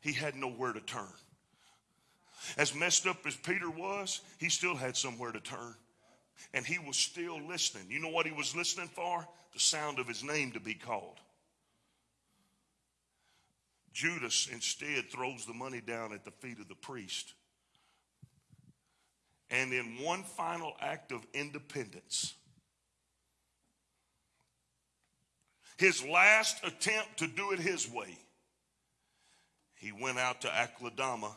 He had nowhere to turn. As messed up as Peter was, he still had somewhere to turn. And he was still listening. You know what he was listening for? The sound of his name to be called. Judas instead throws the money down at the feet of the priest. And in one final act of independence, his last attempt to do it his way, he went out to Akeldama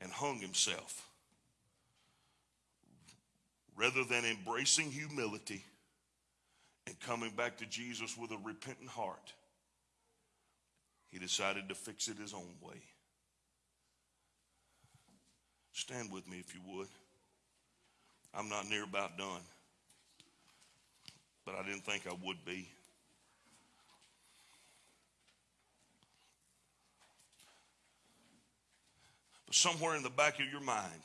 and hung himself. Rather than embracing humility and coming back to Jesus with a repentant heart, he decided to fix it his own way. Stand with me if you would. I'm not near about done, but I didn't think I would be. Somewhere in the back of your mind,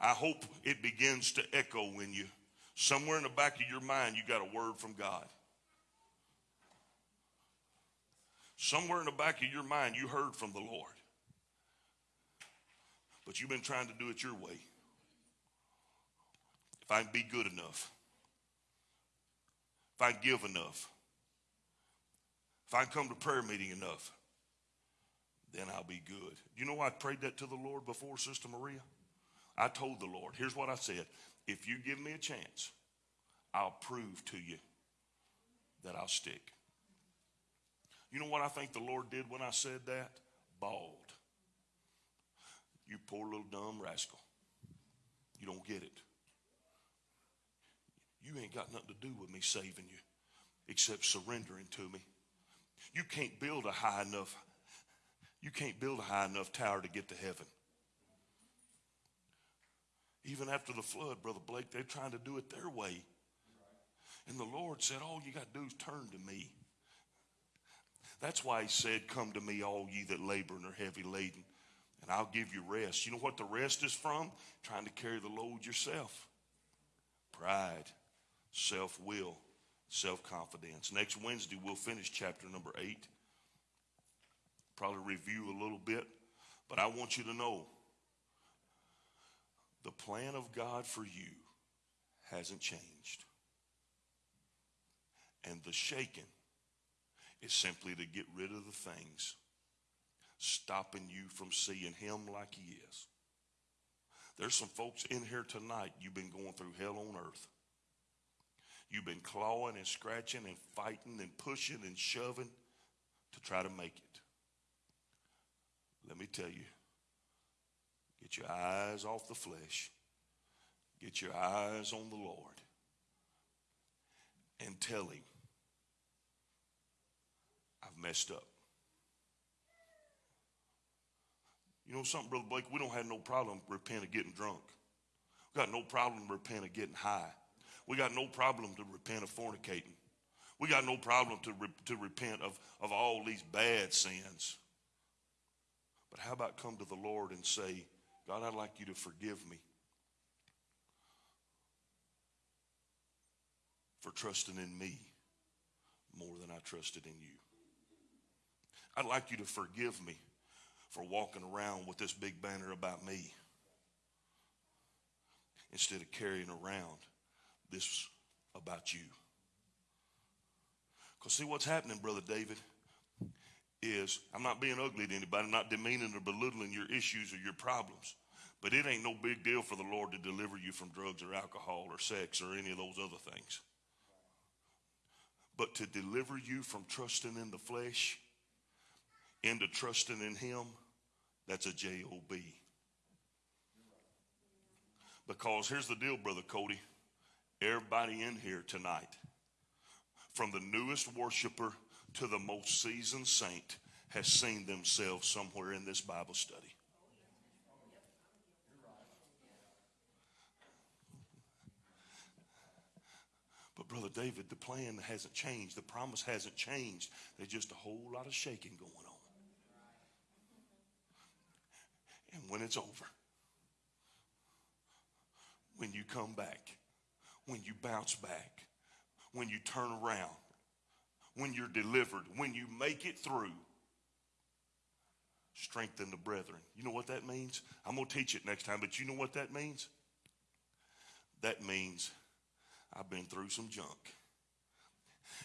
I hope it begins to echo in you. Somewhere in the back of your mind, you got a word from God. Somewhere in the back of your mind, you heard from the Lord. But you've been trying to do it your way. If I can be good enough, if I can give enough, if I can come to prayer meeting enough, then I'll be good. You know I prayed that to the Lord before, Sister Maria? I told the Lord, here's what I said if you give me a chance, I'll prove to you that I'll stick. You know what I think the Lord did when I said that? Bawled. You poor little dumb rascal. You don't get it. You ain't got nothing to do with me saving you except surrendering to me. You can't build a high enough you can't build a high enough tower to get to heaven. Even after the flood, Brother Blake, they're trying to do it their way. And the Lord said, All you got to do is turn to me. That's why he said, Come to me, all ye that labor and are heavy laden, and I'll give you rest. You know what the rest is from? Trying to carry the load yourself. Pride, self will, self confidence. Next Wednesday, we'll finish chapter number eight. Probably review a little bit, but I want you to know the plan of God for you hasn't changed. And the shaking is simply to get rid of the things stopping you from seeing him like he is. There's some folks in here tonight, you've been going through hell on earth. You've been clawing and scratching and fighting and pushing and shoving to try to make it. Let me tell you, get your eyes off the flesh, get your eyes on the Lord, and tell him, I've messed up. You know something, Brother Blake? We don't have no problem repent of getting drunk. We got no problem repent of getting high. We got no problem to repent of fornicating. We got no problem to, re- to repent of, of all these bad sins. But how about come to the Lord and say, God, I'd like you to forgive me for trusting in me more than I trusted in you. I'd like you to forgive me for walking around with this big banner about me instead of carrying around this about you. Because see what's happening, Brother David, is I'm not being ugly to anybody, I'm not demeaning or belittling your issues or your problems. But it ain't no big deal for the Lord to deliver you from drugs or alcohol or sex or any of those other things. But to deliver you from trusting in the flesh into trusting in Him, that's a J-O-B. Because here's the deal, Brother Cody. Everybody in here tonight, from the newest worshiper to the most seasoned saint, has seen themselves somewhere in this Bible study. But, Brother David, the plan hasn't changed. The promise hasn't changed. There's just a whole lot of shaking going on. And when it's over, when you come back, when you bounce back, when you turn around, when you're delivered, when you make it through, strengthen the brethren. You know what that means? I'm going to teach it next time, but you know what that means? That means I've been through some junk.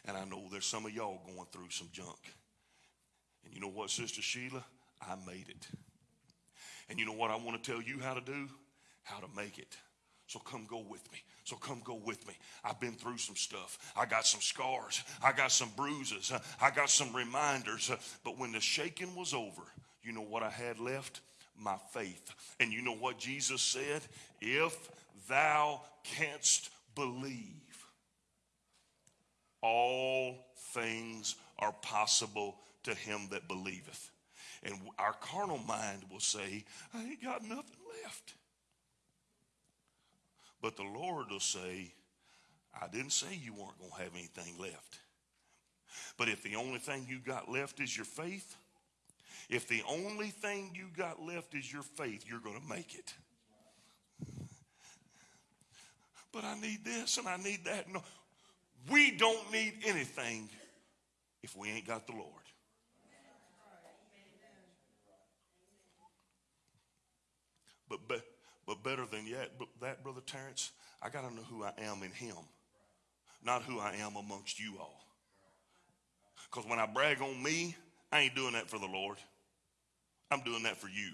And I know there's some of y'all going through some junk. And you know what, Sister Sheila? I made it. And you know what I want to tell you how to do? How to make it. So come go with me. So come go with me. I've been through some stuff. I got some scars. I got some bruises. I got some reminders. But when the shaking was over, you know what I had left? My faith. And you know what Jesus said? If thou canst believe, all things are possible to him that believeth. And our carnal mind will say, I ain't got nothing left. But the Lord will say, I didn't say you weren't going to have anything left. But if the only thing you got left is your faith, if the only thing you got left is your faith, you're going to make it. But I need this and I need that. No, we don't need anything if we ain't got the Lord. But, but, but better than yet, that, Brother Terrence, I got to know who I am in Him, not who I am amongst you all. Because when I brag on me, I ain't doing that for the Lord. I'm doing that for you.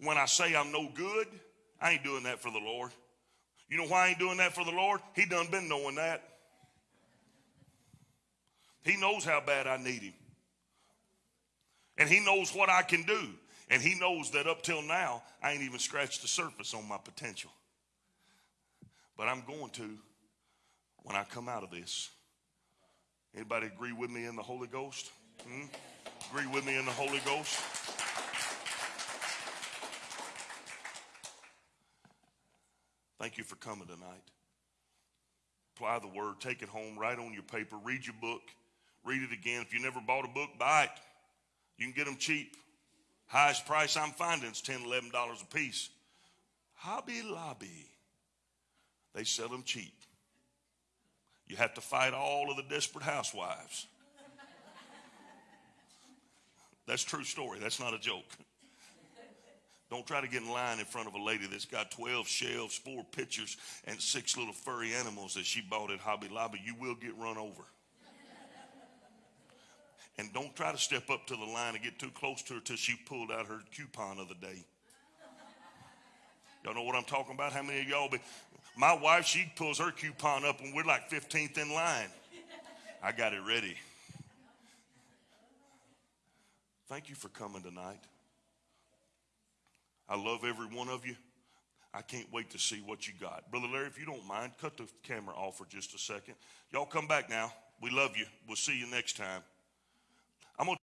When I say I'm no good, I ain't doing that for the Lord. You know why I ain't doing that for the Lord? He done been knowing that. He knows how bad I need him. And he knows what I can do. And he knows that up till now, I ain't even scratched the surface on my potential. But I'm going to when I come out of this. Anybody agree with me in the Holy Ghost? Hmm? Agree with me in the Holy Ghost? Thank you for coming tonight. Apply the word, take it home, write on your paper, read your book, read it again. If you never bought a book, buy it. You can get them cheap. Highest price I'm finding is $10, $11 a piece. Hobby Lobby, they sell them cheap. You have to fight all of the desperate housewives. That's true story. That's not a joke. Don't try to get in line in front of a lady that's got 12 shelves, four pictures, and six little furry animals that she bought at Hobby Lobby. You will get run over. And don't try to step up to the line and get too close to her till she pulled out her coupon of the day. Y'all know what I'm talking about? How many of y'all be? My wife, she pulls her coupon up and we're like 15th in line. I got it ready. Thank you for coming tonight. I love every one of you. I can't wait to see what you got. Brother Larry, if you don't mind, cut the camera off for just a second. Y'all come back now. We love you. We'll see you next time.